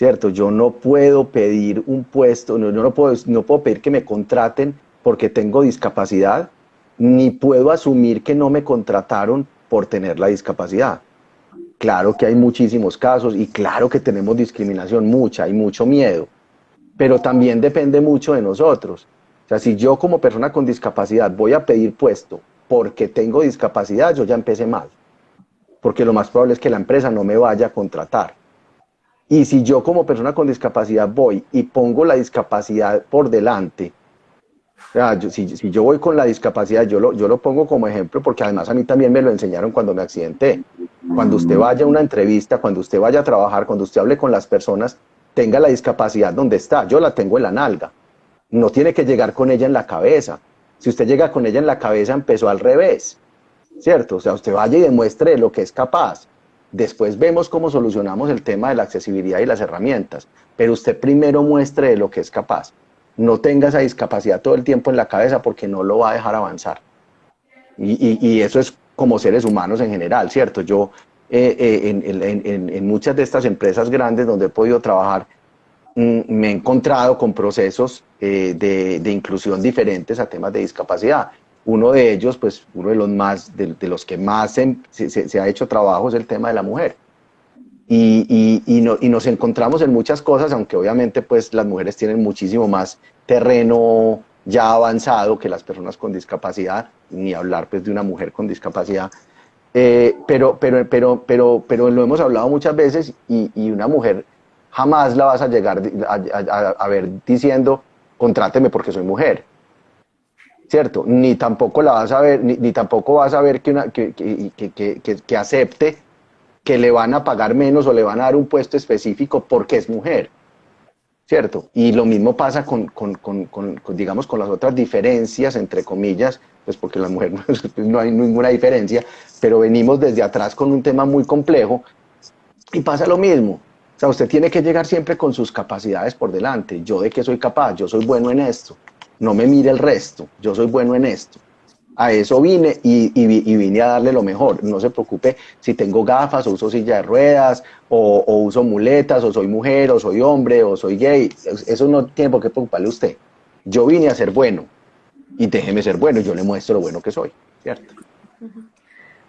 ¿Cierto? Yo no puedo pedir un puesto, no, no puedo, no puedo pedir que me contraten porque tengo discapacidad, ni puedo asumir que no me contrataron por tener la discapacidad. Claro que hay muchísimos casos y claro que tenemos discriminación, mucha, hay mucho miedo, pero también depende mucho de nosotros. O sea, si yo como persona con discapacidad voy a pedir puesto porque tengo discapacidad, yo ya empecé mal, porque lo más probable es que la empresa no me vaya a contratar. Y si yo como persona con discapacidad voy y pongo la discapacidad por delante, si, yo voy con la discapacidad, yo lo, yo lo pongo como ejemplo porque además a mí también me lo enseñaron cuando me accidenté. Cuando usted vaya a una entrevista, cuando usted vaya a trabajar, cuando usted hable con las personas, tenga la discapacidad donde está. Yo la tengo en la nalga. No tiene que llegar con ella en la cabeza. Si usted llega con ella en la cabeza, empezó al revés. ¿Cierto? O sea, usted vaya y demuestre lo que es capaz. Después vemos cómo solucionamos el tema de la accesibilidad y las herramientas. Pero usted primero muestre lo que es capaz no tenga esa discapacidad todo el tiempo en la cabeza porque no lo va a dejar avanzar. Y, eso es como seres humanos en general, ¿cierto? Yo eh, eh, en, muchas de estas empresas grandes donde he podido trabajar, mm, me he encontrado con procesos eh, de, inclusión diferentes a temas de discapacidad. Uno de ellos, pues uno de los más, de, los que más se, ha hecho trabajo es el tema de la mujer y, y, nos encontramos en muchas cosas, aunque obviamente pues las mujeres tienen muchísimo más terreno ya avanzado que las personas con discapacidad, ni hablar pues de una mujer con discapacidad, eh, pero, pero, pero, pero, pero lo hemos hablado muchas veces y, una mujer jamás la vas a llegar a, ver diciendo, contráteme porque soy mujer. ¿Cierto? Ni tampoco la vas a ver, ni, ni tampoco vas a ver que, una, que, que, que, acepte que le van a pagar menos o le van a dar un puesto específico porque es mujer. ¿Cierto? Y lo mismo pasa con, con, con, con digamos, con las otras diferencias, entre comillas, pues porque la mujer [laughs] no hay ninguna diferencia, pero venimos desde atrás con un tema muy complejo y pasa lo mismo. O sea, usted tiene que llegar siempre con sus capacidades por delante. Yo de qué soy capaz, yo soy bueno en esto. No me mire el resto, yo soy bueno en esto a eso vine y, vine a darle lo mejor. No se preocupe si tengo gafas o uso silla de ruedas o, uso muletas o soy mujer o soy hombre o soy gay. Eso no tiene por qué preocuparle a usted. Yo vine a ser bueno y déjeme ser bueno. Yo le muestro lo bueno que soy, ¿cierto?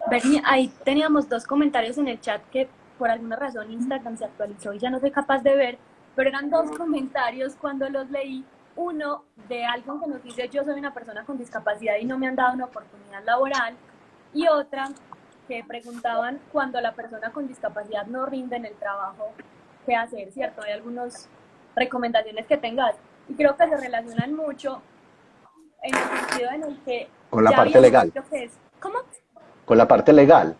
Bernie, ahí teníamos dos comentarios en el chat que por alguna razón Instagram se actualizó y ya no soy capaz de ver, pero eran dos comentarios cuando los leí uno de algo que nos dice yo soy una persona con discapacidad y no me han dado una oportunidad laboral y otra que preguntaban cuando la persona con discapacidad no rinde en el trabajo, qué hacer, ¿cierto? Hay algunas recomendaciones que tengas y creo que se relacionan mucho en el sentido en el que... Con la parte legal. ¿Cómo? Con la parte legal.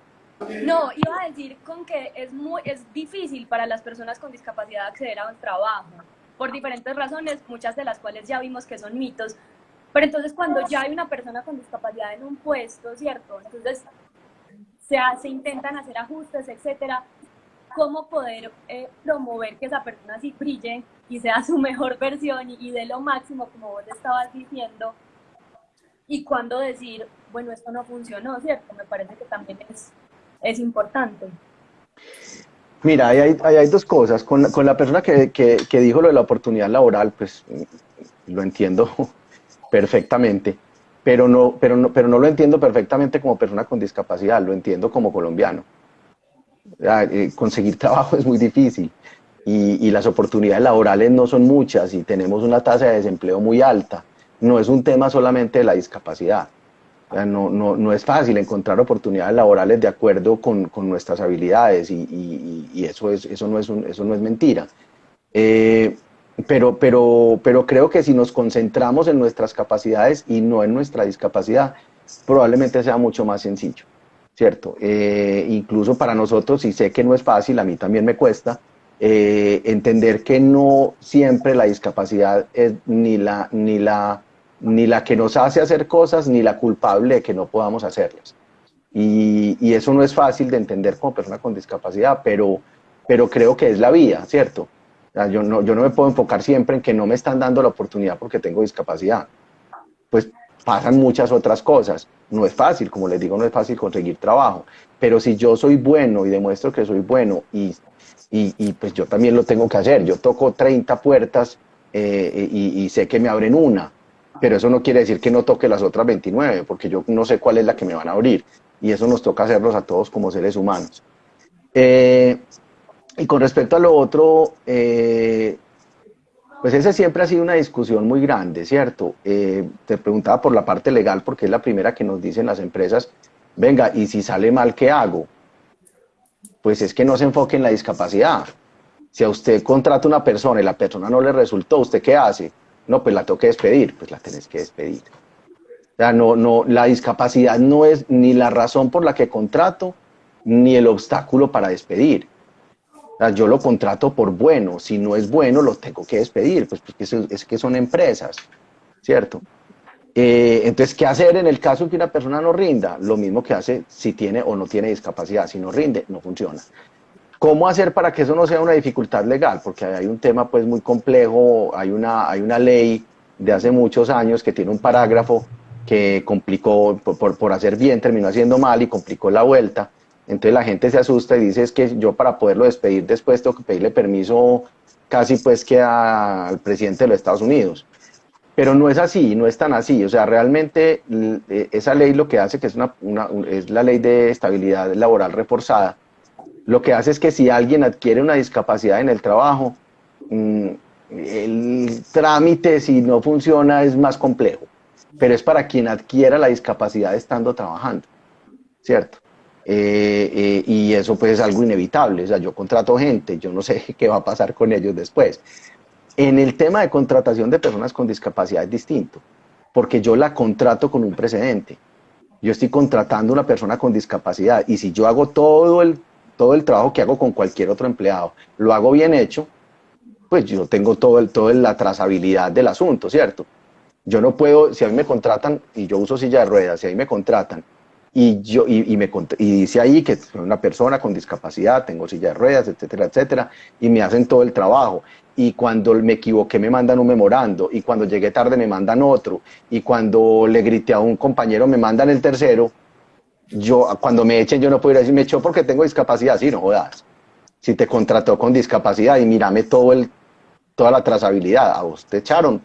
No, iba a decir con que es muy es difícil para las personas con discapacidad acceder a un trabajo por diferentes razones, muchas de las cuales ya vimos que son mitos. Pero entonces cuando ya hay una persona con discapacidad en un puesto, ¿cierto? Entonces se, se intentan hacer ajustes, etcétera. ¿Cómo poder eh, promover que esa persona sí brille y sea su mejor versión y, y dé lo máximo, como vos estabas diciendo? Y cuándo decir, bueno, esto no funcionó, ¿cierto? Me parece que también es, es importante. Mira, hay, hay, dos cosas. Con, con la persona que, que, que, dijo lo de la oportunidad laboral, pues lo entiendo [laughs] perfectamente, pero no, pero, no, pero no lo entiendo perfectamente como persona con discapacidad, lo entiendo como colombiano. Eh, conseguir [laughs] trabajo es muy difícil y, y las oportunidades laborales no son muchas y tenemos una tasa de desempleo muy alta. No es un tema solamente de la discapacidad. No, no, no, es fácil encontrar oportunidades laborales de acuerdo con, con nuestras habilidades y, y, y, eso, es, eso, no es un, eso no es mentira. Eh, pero, pero, pero creo que si nos concentramos en nuestras capacidades y no en nuestra discapacidad, probablemente sea mucho más sencillo, ¿cierto? Eh, incluso para nosotros, y sé que no es fácil, a mí también me cuesta, eh, entender que no siempre la discapacidad es ni la, ni la ni la que nos hace hacer cosas, ni la culpable de que no podamos hacerlas. Y, y eso no es fácil de entender como persona con discapacidad, pero, pero creo que es la vía, ¿cierto? yo, no, yo no me puedo enfocar siempre en que no me están dando la oportunidad porque tengo discapacidad. Pues pasan muchas otras cosas. No es fácil, como les digo, no es fácil conseguir trabajo. Pero si yo soy bueno y demuestro que soy bueno y, y, y pues yo también lo tengo que hacer. Yo toco 30 puertas eh, y, y sé que me abren una pero eso no quiere decir que no toque las otras 29, porque yo no sé cuál es la que me van a abrir, y eso nos toca hacerlos a todos como seres humanos. Eh, y con respecto a lo otro, eh, pues ese siempre ha sido una discusión muy grande, ¿cierto? Eh, te preguntaba por la parte legal, porque es la primera que nos dicen las empresas, venga, y si sale mal, ¿qué hago? Pues es que no se enfoque en la discapacidad. Si a usted contrata una persona y la persona no le resultó, ¿usted qué hace? No, pues la tengo que despedir, pues la tenés que despedir. O sea, no, no, la discapacidad no es ni la razón por la que contrato, ni el obstáculo para despedir. O sea, yo lo contrato por bueno, si no es bueno, lo tengo que despedir, pues porque es, que son empresas, ¿cierto? Eh, entonces, ¿qué hacer en el caso que una persona no rinda? Lo mismo que hace si tiene o no tiene discapacidad. Si no rinde, no funciona. ¿Cómo hacer para que eso no sea una dificultad legal? Porque hay un tema pues muy complejo, hay una, hay una ley de hace muchos años que tiene un parágrafo que complicó, por, por, hacer bien, terminó haciendo mal y complicó la vuelta. Entonces la gente se asusta y dice es que yo para poderlo despedir después tengo que pedirle permiso casi pues que al presidente de los Estados Unidos. Pero no es así, no es tan así. O sea, realmente e, esa ley lo que hace, que es, una, una, es la ley de estabilidad laboral reforzada, lo que hace es que si alguien adquiere una discapacidad en el trabajo, mm, el trámite si no funciona es más complejo, pero es para quien adquiera la discapacidad estando trabajando, ¿cierto? Eh, eh, y eso pues es algo inevitable, o sea, yo contrato gente, yo no sé [laughs] qué va a pasar con ellos después. En el tema de contratación de personas con discapacidad es distinto, porque yo la contrato con un precedente. Yo estoy contratando a una persona con discapacidad y si yo hago todo el todo el trabajo que hago con cualquier otro empleado, lo hago bien hecho, pues yo tengo todo el, toda la trazabilidad del asunto, ¿cierto? Yo no puedo, si a mí me contratan, y yo uso silla de ruedas, si a mí me contratan, y, yo, y, me, y dice ahí que soy una persona con discapacidad, tengo silla de ruedas, etcétera, etcétera, y me hacen todo el trabajo. Y cuando me equivoqué me mandan un memorando, y cuando llegué tarde me mandan otro, y cuando le grité a un compañero me mandan el tercero, yo cuando me echen yo no puedo decir, me echó porque tengo discapacidad, sí, no jodas. Si te contrató con discapacidad y mírame todo el, toda la trazabilidad, a vos te echaron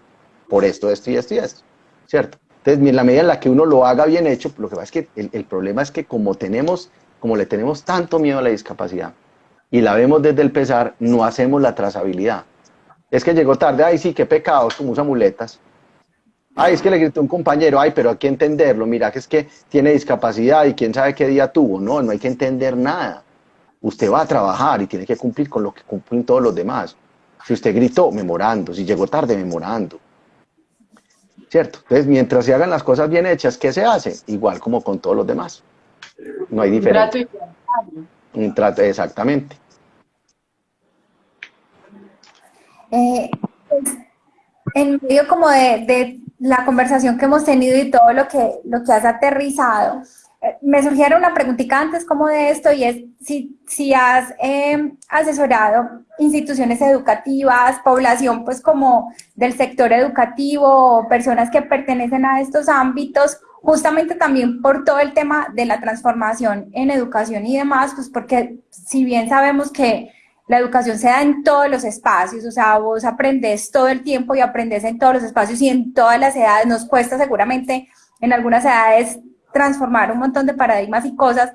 por esto, esto y esto y esto, ¿cierto? Entonces, en la medida en la que uno lo haga bien hecho, lo que pasa es que el, el problema es que como tenemos, como le tenemos tanto miedo a la discapacidad y la vemos desde el pesar, no hacemos la trazabilidad. Es que llegó tarde, ay sí, qué pecados, como usa muletas. Ay, es que le gritó un compañero, ay, pero hay que entenderlo, mira que es que tiene discapacidad y quién sabe qué día tuvo. No, no hay que entender nada. Usted va a trabajar y tiene que cumplir con lo que cumplen todos los demás. Si usted gritó, memorando. Si llegó tarde, memorando. ¿Cierto? Entonces, mientras se hagan las cosas bien hechas, ¿qué se hace? Igual como con todos los demás. No hay diferencia. Un trato, exactamente. Eh, pues, en medio como de la conversación que hemos tenido y todo lo que, lo que has aterrizado, eh, me surgieron una preguntita antes como de esto y es si, si has em, asesorado instituciones educativas, población pues como del sector educativo, personas que pertenecen a estos ámbitos, justamente también por todo el tema de la transformación en educación y demás, pues porque si bien sabemos que la educación se da en todos los espacios, o sea, vos aprendes todo el tiempo y aprendes en todos los espacios y en todas las edades. Nos cuesta seguramente en algunas edades transformar un montón de paradigmas y cosas.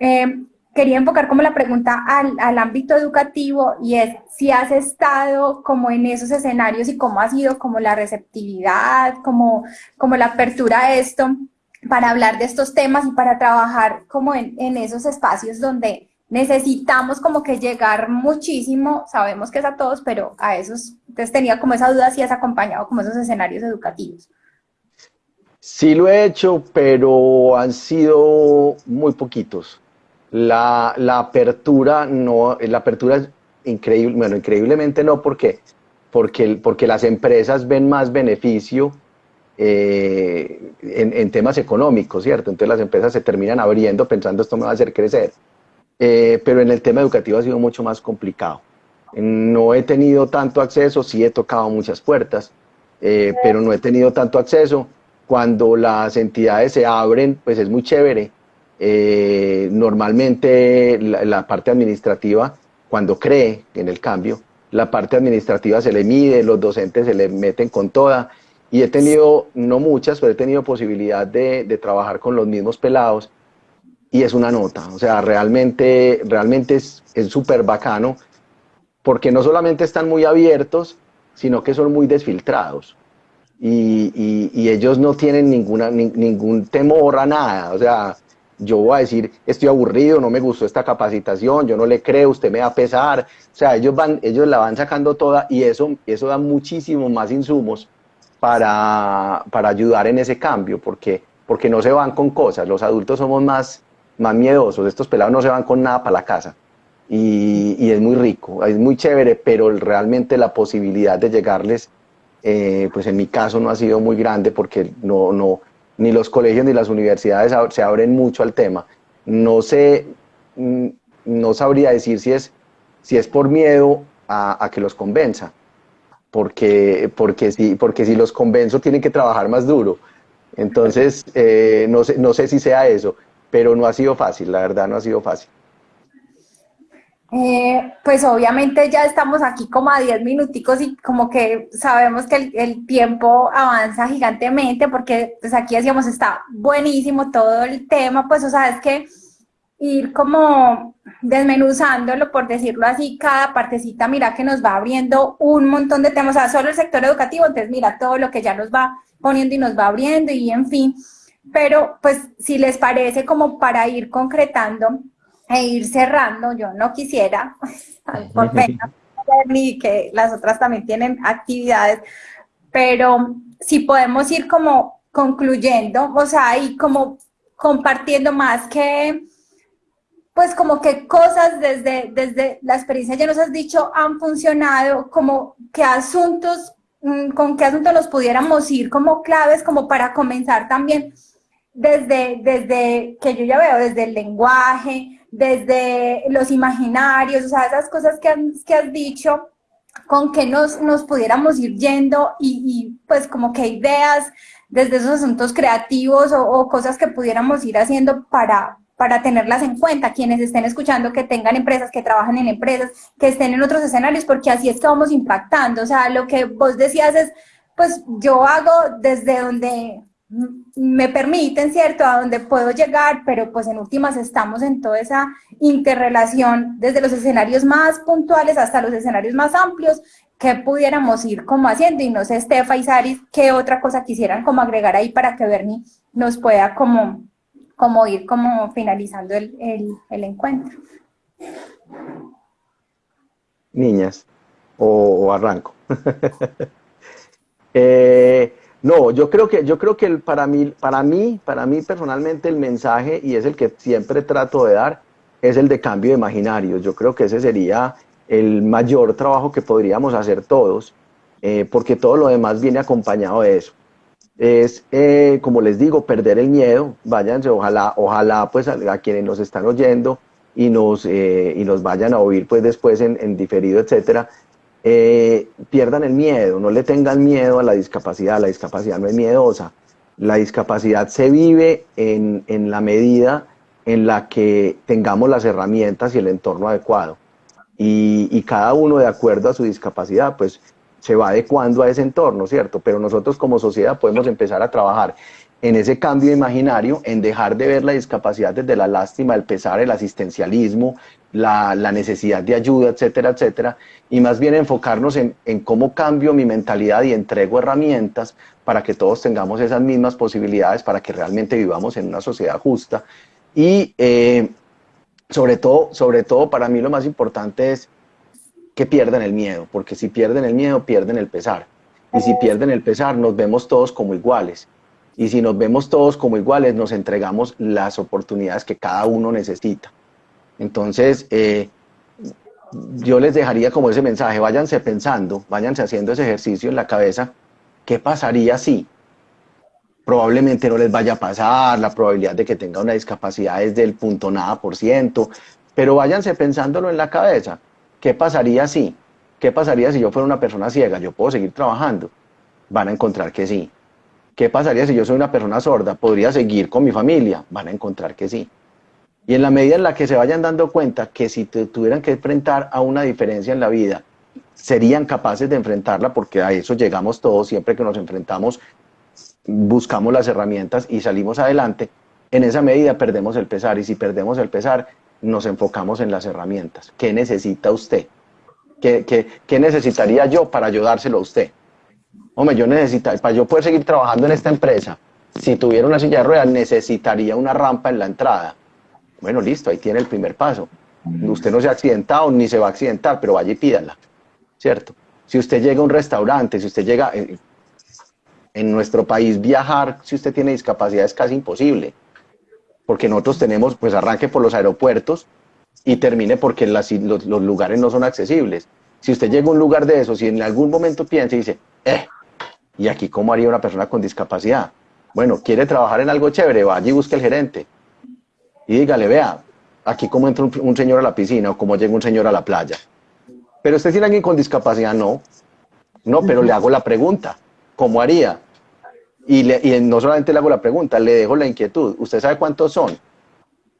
Eh, quería enfocar como la pregunta al, al, ámbito educativo y es si has estado como en esos escenarios y cómo ha sido como la receptividad, como, como la apertura a esto para hablar de estos temas y para trabajar como en, en esos espacios donde necesitamos como que llegar muchísimo, sabemos que es a todos, pero a esos, entonces tenía como esa duda si has acompañado como esos escenarios educativos. Sí lo he hecho, pero han sido muy poquitos. La, apertura no, la apertura es increíble, bueno, increíblemente no, porque, porque, porque las empresas ven más beneficio eh, en, en, temas económicos, ¿cierto? Entonces las empresas se terminan abriendo pensando esto me va a hacer crecer. Eh, pero en el tema educativo ha sido mucho más complicado. No he tenido tanto acceso, sí he tocado muchas puertas, eh, pero no he tenido tanto acceso cuando las entidades se abren, pues es muy chévere. Eh, normalmente la, parte administrativa, cuando cree en el cambio, la parte administrativa se le mide, los docentes se le meten con toda. Y he tenido, no muchas, pero he tenido posibilidad de, de trabajar con los mismos pelados. Y es una nota, o sea, realmente, realmente es súper bacano, porque no solamente están muy abiertos, sino que son muy desfiltrados y, ellos no tienen ninguna, ningún temor a nada. O sea, yo voy a decir, estoy aburrido, no me gustó esta capacitación, yo no le creo, usted me va a pesar. O sea, ellos, van, ellos la van sacando toda y eso, eso da muchísimos más insumos para, para ayudar en ese cambio, porque, porque no se van con cosas. Los adultos somos más, más miedosos, estos pelados no se van con nada para la casa. Y, y es muy rico, es muy chévere, pero realmente la posibilidad de llegarles eh, pues en mi caso no ha sido muy grande porque no, no, ni los colegios ni las universidades se abren mucho al tema. No sé, mm, no sabría decir si es, si es por miedo a, que los convenza, porque, porque, si, porque si los convenzo tienen que trabajar más duro. Entonces, eh, no, sé, no sé si sea eso, pero no ha sido fácil, la verdad no ha sido fácil. Eh, pues obviamente ya estamos aquí como a 10 minuticos y como que sabemos que el, tiempo avanza gigantemente porque pues aquí decíamos está buenísimo todo el tema, pues o sea, es que ir como desmenuzándolo, por decirlo así, cada partecita, mira que nos va abriendo un montón de temas, o sea, solo el sector educativo, entonces mira todo lo que ya nos va poniendo y nos va abriendo y en fin, pero pues si les parece como para ir concretando, e ir cerrando, yo no quisiera, [laughs] por pena, ni que las otras también tienen actividades, pero si podemos ir como concluyendo, o sea, y como compartiendo más que, pues como que cosas desde, desde la experiencia ya nos has dicho han funcionado, como qué asuntos, mm, con qué asuntos nos pudiéramos ir como claves, como para comenzar también desde, desde que yo ya veo, desde el lenguaje, desde los imaginarios, o sea, esas cosas que, que has dicho, con que nos, nos pudiéramos ir yendo y, pues como que ideas desde esos asuntos creativos o, cosas que pudiéramos ir haciendo para, para tenerlas en cuenta, quienes estén escuchando, que tengan empresas, que trabajan en empresas, que estén en otros escenarios, porque así es que vamos impactando. O sea, lo que vos decías es, pues yo hago desde donde me permiten, ¿cierto?, a donde puedo llegar, pero pues en últimas estamos en toda esa interrelación desde los escenarios más puntuales hasta los escenarios más amplios que pudiéramos ir como haciendo y no sé, Estefa y Saris, qué otra cosa quisieran como agregar ahí para que Bernie nos pueda como, como ir como finalizando el, el, encuentro. Niñas, o, o arranco. [laughs] eh, no, yo creo que, yo creo que el, para, mí, para, mí, para mí personalmente el mensaje, y es el que siempre trato de dar, es el de cambio de imaginarios. Yo creo que ese sería el mayor trabajo que podríamos hacer todos, eh, porque todo lo demás viene acompañado de eso. Es, eh, como les digo, perder el miedo, váyanse, ojalá, ojalá pues a, quienes nos están oyendo y nos, eh, y nos vayan a oír pues después en, en diferido, etcétera, eh, pierdan el miedo, no le tengan miedo a la discapacidad, la discapacidad no es miedosa, la discapacidad se vive en, en la medida en la que tengamos las herramientas y el entorno adecuado. Y, y, cada uno de acuerdo a su discapacidad, pues se va adecuando a ese entorno, ¿cierto? Pero nosotros como sociedad podemos empezar a trabajar en ese cambio imaginario, en dejar de ver la discapacidad desde la lástima, el pesar, el asistencialismo, la, necesidad de ayuda, etcétera, etcétera, y más bien enfocarnos en, cómo cambio mi mentalidad y entrego herramientas para que todos tengamos esas mismas posibilidades, para que realmente vivamos en una sociedad justa. Y eh, sobre, todo, sobre todo, para mí lo más importante es que pierdan el miedo, porque si pierden el miedo, pierden el pesar. Y si pierden el pesar, nos vemos todos como iguales y si nos vemos todos como iguales, nos entregamos las oportunidades que cada uno necesita. Entonces, eh, yo les dejaría como ese mensaje, váyanse pensando, váyanse haciendo ese ejercicio en la cabeza, ¿qué pasaría si? Probablemente no les vaya a pasar, la probabilidad de que tenga una discapacidad es del punto nada por ciento, pero váyanse pensándolo en la cabeza, ¿qué pasaría si? ¿Qué pasaría si yo fuera una persona ciega? ¿Yo puedo seguir trabajando? Van a encontrar que sí. ¿Qué pasaría si yo soy una persona sorda? ¿Podría seguir con mi familia? Van a encontrar que sí. Y en la medida en la que se vayan dando cuenta que si tuvieran que enfrentar a una diferencia en la vida, serían capaces de enfrentarla porque a eso llegamos todos, siempre que nos enfrentamos, buscamos las herramientas y salimos adelante, en esa medida perdemos el pesar y si perdemos el pesar, nos enfocamos en las herramientas. ¿Qué necesita usted? ¿Qué, necesitaría yo para ayudárselo a usted? Hombre, yo necesitaría, para yo poder seguir trabajando en esta empresa, si tuviera una silla de ruedas, necesitaría una rampa en la entrada. Bueno, listo, ahí tiene el primer paso. Usted no se ha accidentado ni se va a accidentar, pero vaya y pídala, ¿cierto? Si usted llega a un restaurante, si usted llega, eh, en nuestro país viajar, si usted tiene discapacidad es casi imposible, porque nosotros tenemos, pues arranque por los aeropuertos y termine porque los, los, lugares no son accesibles. Si usted llega a un lugar de esos y en algún momento piensa y dice, eh, ¿Y aquí cómo haría una persona con discapacidad? Bueno, quiere trabajar en algo chévere, vaya y busque el gerente. Y dígale, vea, aquí cómo entra un, señor a la piscina o cómo llega un señor a la playa. Pero usted tiene alguien con discapacidad, no. No, pero le hago la pregunta, ¿cómo haría? Y, y no solamente le hago la pregunta, le dejo la inquietud. ¿Usted sabe cuántos son?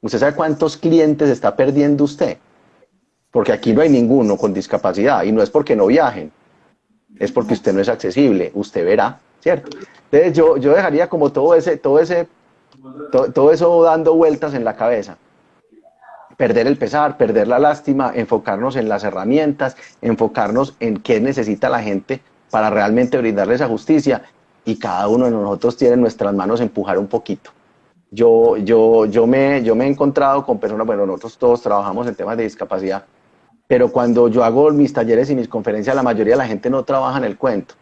¿Usted sabe cuántos clientes está perdiendo usted? Porque aquí no hay ninguno con discapacidad y no es porque no viajen, es porque usted no es accesible, usted verá, ¿cierto? Entonces yo, yo dejaría como todo ese, todo ese, todo, eso dando vueltas en la cabeza. Perder el pesar, perder la lástima, enfocarnos en las herramientas, enfocarnos en qué necesita la gente para realmente brindarle esa justicia y cada uno de nosotros tiene en nuestras manos empujar un poquito. Yo, yo, yo, me, yo me he encontrado con personas, bueno, nosotros todos trabajamos en temas de discapacidad, pero cuando yo hago mis talleres y mis conferencias, la mayoría de la gente no trabaja en el cuento.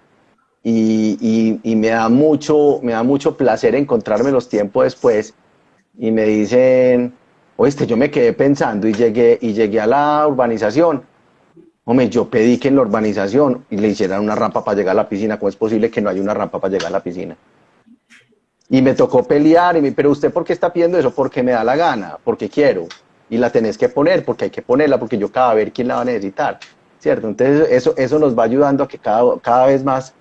Y, me, da mucho, me da mucho placer encontrarme los tiempos después y me dicen, oíste, yo me quedé pensando y llegué, y llegué a la urbanización. Hombre, yo pedí que en la urbanización le hicieran una rampa para llegar a la piscina. ¿Cómo es posible que no haya una rampa para llegar a la piscina? Y me tocó pelear, y me, pero usted por qué está pidiendo eso? Porque me da la gana, porque quiero y la tenés que poner porque hay que ponerla porque yo cada vez quién la va a necesitar, ¿cierto? Entonces eso, eso nos va ayudando a que cada, cada vez más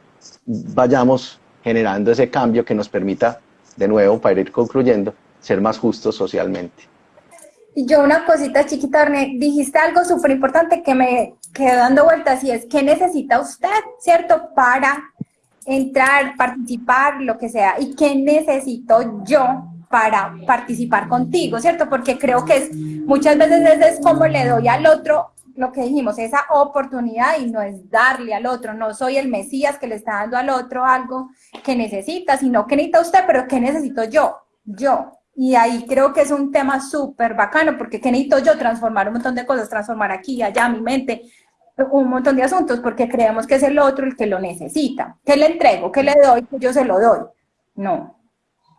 vayamos generando ese cambio que nos permita, de nuevo, para ir concluyendo, ser más justos socialmente. Y yo una cosita chiquita, Orne, dijiste algo súper importante que me quedó dando vueltas y es, ¿qué necesita usted, cierto, para entrar, participar, lo que sea? ¿Y qué necesito yo para participar contigo, ¿cierto? Porque creo que es muchas veces es como le doy al otro lo que dijimos, esa oportunidad y no es darle al otro, no soy el Mesías que le está dando al otro algo que necesita, sino que necesita usted, pero ¿qué necesito yo? Yo. Y ahí creo que es un tema súper bacano, porque ¿qué necesito yo? Transformar un montón de cosas, transformar aquí, allá, mi mente, un montón de asuntos, porque creemos que es el otro el que lo necesita. ¿Qué le entrego? ¿Qué le doy? Yo se lo doy. No,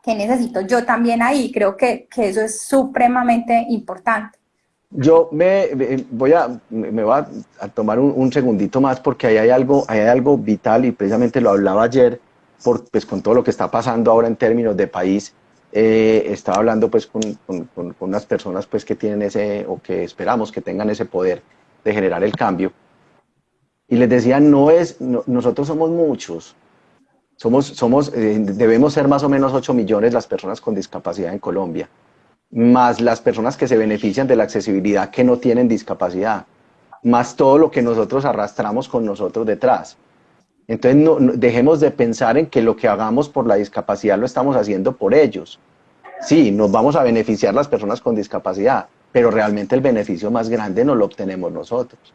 ¿Qué necesito yo también ahí? Creo que, que eso es supremamente importante. Yo me voy a, me voy a, tomar un, segundito más porque ahí hay algo, hay algo vital y precisamente lo hablaba ayer por, pues, con todo lo que está pasando ahora en términos de país. Eh, estaba hablando pues con, con, con, unas personas pues que tienen ese, o que esperamos que tengan ese poder de generar el cambio. Y les decía, no es, nosotros somos muchos, somos, somos, eh, debemos ser más o menos 8 millones las personas con discapacidad en Colombia, más las personas que se benefician de la accesibilidad que no tienen discapacidad, más todo lo que nosotros arrastramos con nosotros detrás. Entonces no, dejemos de pensar en que lo que hagamos por la discapacidad lo estamos haciendo por ellos. Sí, nos vamos a beneficiar las personas con discapacidad, pero realmente el beneficio más grande no lo obtenemos nosotros.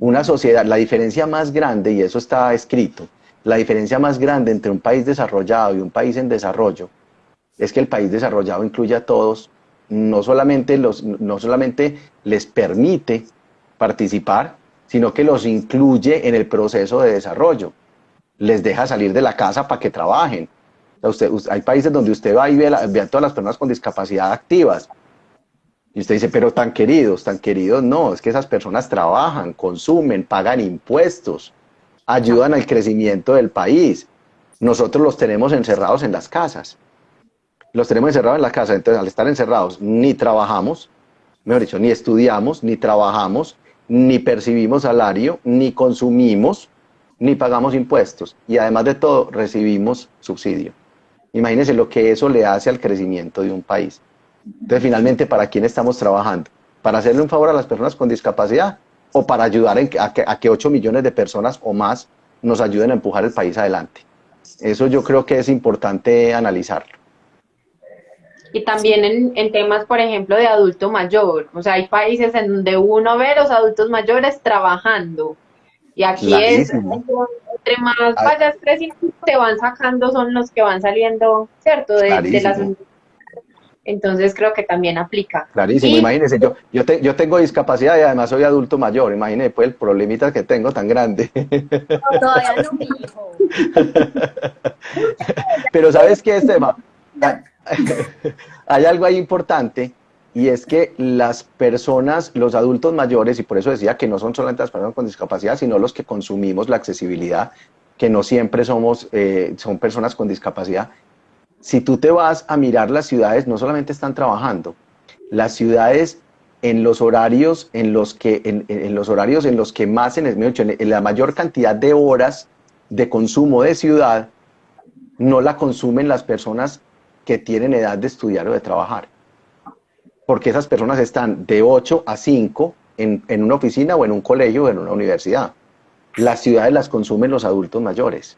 Una sociedad, la diferencia más grande, y eso está escrito, la diferencia más grande entre un país desarrollado y un país en desarrollo es que el país desarrollado incluye a todos, no solamente, no solamente les permite participar, sino que los incluye en el proceso de desarrollo. Les deja salir de la casa para que trabajen. hay países donde usted va y ve, ve, a todas las personas con discapacidad activas. Y usted dice, pero tan queridos, tan queridos, no, es que esas personas trabajan, consumen, pagan impuestos, ayudan al crecimiento del país. Nosotros los tenemos encerrados en las casas. Los tenemos encerrados en la casa, entonces al estar encerrados ni trabajamos, mejor dicho, ni estudiamos, ni trabajamos, ni percibimos salario, ni consumimos, ni pagamos impuestos. Y además de todo, recibimos subsidio. Imagínense lo que eso le hace al crecimiento de un país. Entonces, finalmente, ¿para quién estamos trabajando? ¿Para hacerle un favor a las personas con discapacidad o para ayudar a, que, a que 8 millones de personas o más nos ayuden a empujar el país adelante? Eso yo creo que es importante analizarlo. Y también en, en, temas, por ejemplo, de adulto mayor. O sea, hay países en donde uno ve los adultos mayores trabajando. Y aquí es, entre, más ah. vayas creciendo, te van sacando, son los que van saliendo, ¿cierto? De, de las entonces creo que también aplica. Clarísimo, imagínese, yo, yo, yo tengo discapacidad y además soy adulto mayor, imagínese pues el problemita que tengo tan grande. todavía no, mi hijo. [laughs] Pero ¿sabes qué, Esteban? Hay algo ahí importante y es que las personas, los adultos mayores, y por eso decía que no son solamente las personas con discapacidad, sino los que consumimos la accesibilidad, que no siempre somos, eh, son personas con discapacidad, si tú te vas a mirar las ciudades, no solamente están trabajando, las ciudades en los horarios en los que, en, los horarios en los que más, en, en la mayor cantidad de horas de consumo de ciudad, no la consumen las personas que tienen edad de estudiar o de trabajar. Porque esas personas están de 8 a 5 en, en una oficina o en un colegio o en una universidad. Las ciudades las consumen los adultos mayores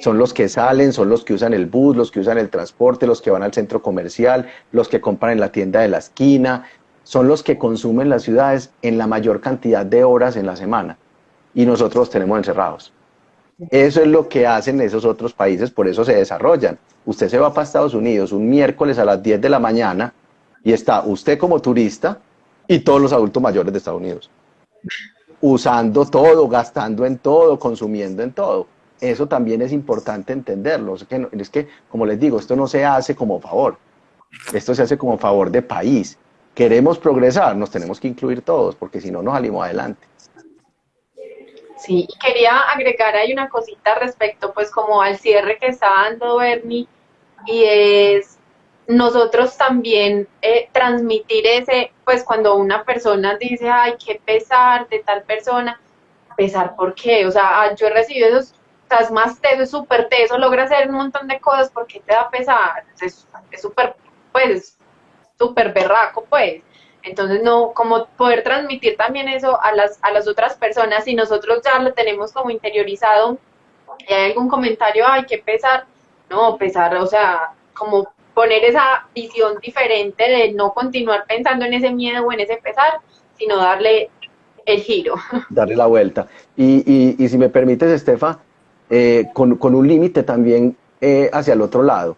son los que salen, son los que usan el bus, los que usan el transporte, los que van al centro comercial, los que compran en la tienda de la esquina, son los que consumen las ciudades en la mayor cantidad de horas en la semana. Y nosotros los tenemos encerrados. Eso es lo que hacen esos otros países, por eso se desarrollan. Usted se va para Estados Unidos un miércoles a las 10 de la mañana y está usted como turista y todos los adultos mayores de Estados Unidos. Usando todo, gastando en todo, consumiendo en todo eso también es importante entenderlo. Es que, como les digo, esto no se hace como favor, esto se hace como favor de país. Queremos progresar, nos tenemos que incluir todos, porque si no, nos salimos adelante. Sí, y quería agregar ahí una cosita respecto, pues, como al cierre que está dando Bernie, y es nosotros también eh, transmitir ese, pues, cuando una persona dice, ay, qué pesar de tal persona, pesar por qué, o sea, ah, yo he recibido esos estás más teso, es súper teso, logra hacer un montón de cosas porque te da pesar, es súper, pues, súper berraco, pues. Entonces, no, como poder transmitir también eso a las, a las otras personas, y nosotros ya lo tenemos como interiorizado, y hay algún comentario, ay, qué pesar, no, pesar, o sea, como poner esa visión diferente de no continuar pensando en ese miedo o en ese pesar, sino darle el giro. Darle la vuelta. Y, y, y si me permites, Estefa, eh, con, un límite también eh, hacia el otro lado,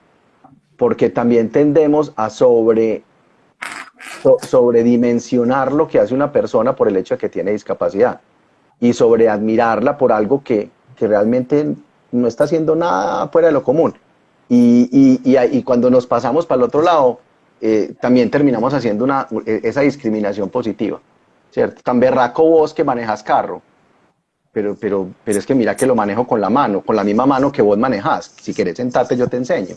porque también tendemos a sobre, sobredimensionar lo que hace una persona por el hecho de que tiene discapacidad y sobre admirarla por algo que, realmente no está haciendo nada fuera de lo común. Y, y, cuando nos pasamos para el otro lado, eh, también terminamos haciendo una, esa discriminación positiva, ¿cierto? Tan berraco vos que manejas carro, pero, pero, pero es que mira que lo manejo con la mano, con la misma mano que vos manejás. Si querés sentarte, yo te enseño.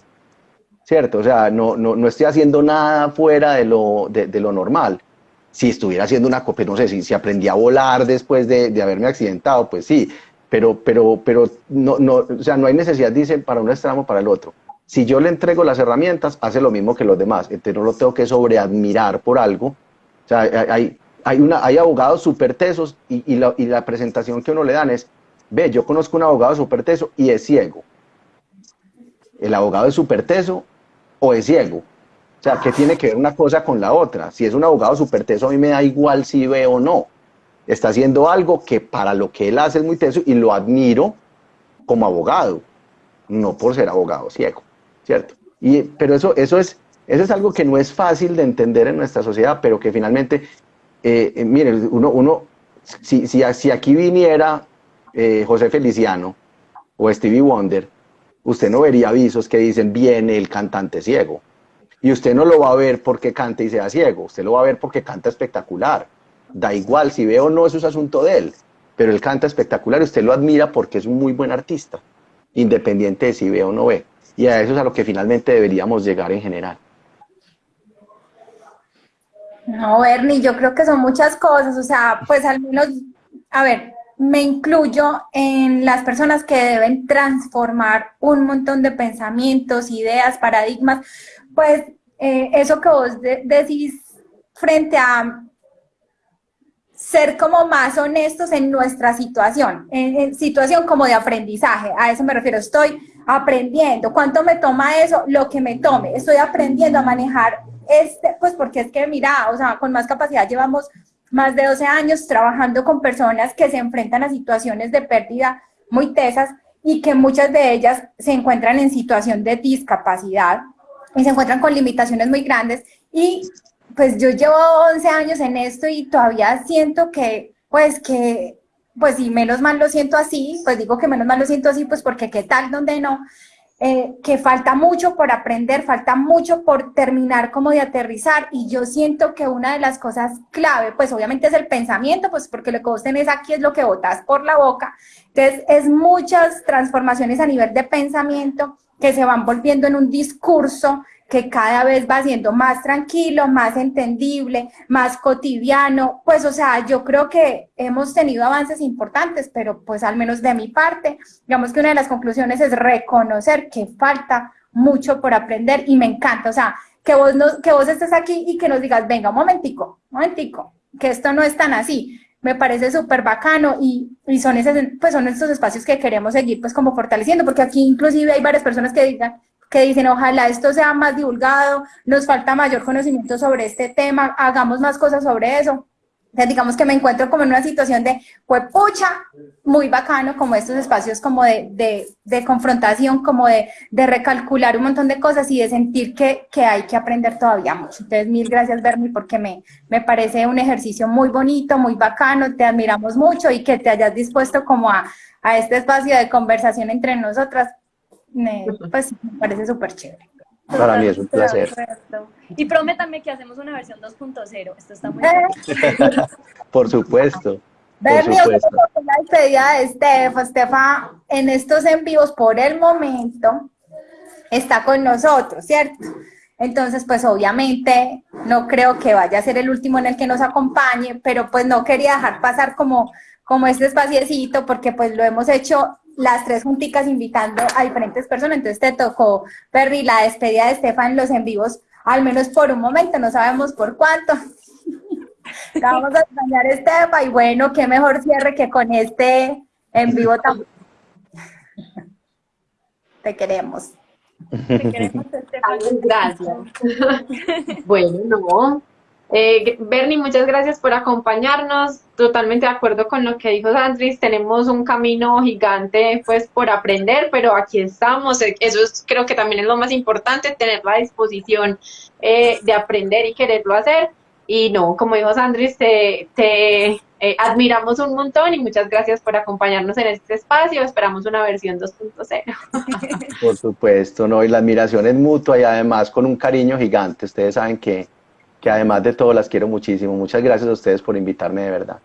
¿Cierto? O sea, no, no, no estoy haciendo nada fuera de lo, de, lo normal. Si estuviera haciendo una copia, no sé, si, si aprendí a volar después de, de, haberme accidentado, pues sí, pero, pero, pero no, no, o sea, no hay necesidad, dicen, para un extremo para el otro. Si yo le entrego las herramientas, hace lo mismo que los demás, entonces no lo tengo que sobreadmirar por algo. O sea, hay, hay, una, hay abogados súper tesos y, la, presentación que uno le dan es, ve, yo conozco un abogado súper teso y es ciego. ¿El abogado es súper teso o es ciego? O sea, ¿qué tiene que ver una cosa con la otra? Si es un abogado súper teso, a mí me da igual si ve o no. Está haciendo algo que para lo que él hace es muy teso y lo admiro como abogado, no por ser abogado ciego, ¿cierto? Y, pero eso, eso, es, eso es algo que no es fácil de entender en nuestra sociedad, pero que finalmente, eh, eh, uno, uno si, si, si aquí viniera eh, José Feliciano o Stevie Wonder, usted no vería avisos que dicen viene el cantante ciego. Y usted no lo va a ver porque cante y sea ciego, usted lo va a ver porque canta espectacular. Da igual si ve o no, eso es asunto de él, pero él canta espectacular y usted lo admira porque es un muy buen artista, independiente de si ve o no ve. Y a eso es a lo que finalmente deberíamos llegar en general. No, Bernie, yo creo que son muchas cosas, o sea, pues al menos, a ver, me incluyo en las personas que deben transformar un montón de pensamientos, ideas, paradigmas, pues eh, eso que vos decís frente a ser como más honestos en nuestra situación, en, situación como de aprendizaje, a eso me refiero, estoy aprendiendo, ¿cuánto me toma eso? Lo que me tome, estoy aprendiendo a manejar este, pues porque es que mira, o sea, con más capacidad llevamos más de 12 años trabajando con personas que se enfrentan a situaciones de pérdida muy tesas y que muchas de ellas se encuentran en situación de discapacidad y se encuentran con limitaciones muy grandes. Y pues yo llevo 11 años en esto y todavía siento que, pues que, pues si menos mal lo siento así, pues digo que menos mal lo siento así, pues porque qué tal donde no, eh, que falta mucho por aprender, falta mucho por terminar como de aterrizar y yo siento que una de las cosas clave, pues obviamente es el pensamiento, pues porque lo que vos tenés aquí es lo que botas por la boca, entonces es muchas transformaciones a nivel de pensamiento que se van volviendo en un discurso que cada vez va siendo más tranquilo, más entendible, más cotidiano, pues o sea, yo creo que hemos tenido avances importantes, pero pues al menos de mi parte, digamos que una de las conclusiones es reconocer que falta mucho por aprender y me encanta, o sea, que vos, que vos estés aquí y que nos digas, venga, un momentico, un momentico, que esto no es tan así, me parece súper bacano y, y, son, ese, pues son estos espacios que queremos seguir pues como fortaleciendo, porque aquí inclusive hay varias personas que digan, que dicen, ojalá esto sea más divulgado, nos falta mayor conocimiento sobre este tema, hagamos más cosas sobre eso. Entonces, digamos que me encuentro como en una situación de, pucha, muy bacano, como estos espacios como de, de, de confrontación, como de, de, recalcular un montón de cosas y de sentir que, que, hay que aprender todavía mucho. Entonces, mil gracias, Bernie, porque me, me parece un ejercicio muy bonito, muy bacano, te admiramos mucho y que te hayas dispuesto como a, a este espacio de conversación entre nosotras me, pues me parece súper chévere. Para mí es un placer. Y prométame que hacemos una versión 2.0. Esto está muy bien. Por supuesto. Bernie, la despedida de Estefa. Estefa, en estos en vivos, por el momento, está con nosotros, ¿cierto? Entonces, pues obviamente no creo que vaya a ser el último en el que nos acompañe, pero pues no quería dejar pasar como, como este espaciecito porque pues lo hemos hecho las tres junticas invitando a diferentes personas, entonces te tocó, Perry, la despedida de Estefan en los en vivos, al menos por un momento, no sabemos por cuánto. [laughs] Vamos a extrañar Estefa y bueno, qué mejor cierre que con este en vivo también. [laughs] Te queremos. Te queremos, Estefan. Gracias. [laughs] bueno, no, eh, Bernie, muchas gracias por acompañarnos. Totalmente de acuerdo con lo que dijo Sandris. Tenemos un camino gigante pues por aprender, pero aquí estamos. Eh, eso creo que también es lo más importante, tener la disposición eh, de aprender y quererlo hacer. Y no, como dijo Sandris, te, te eh, admiramos un montón y muchas gracias por acompañarnos en este espacio. Esperamos una versión 2.0. Por supuesto, no, y la admiración es mutua y además con un cariño gigante. Ustedes saben que que además de todo las quiero muchísimo. Muchas gracias a ustedes por invitarme de verdad.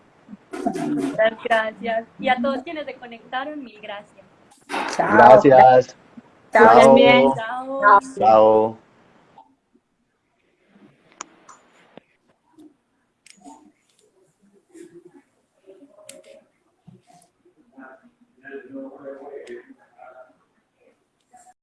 Muchas gracias. Y a todos quienes se conectaron, mil gracias. Gracias. Chao. Chao. Chao. Chao.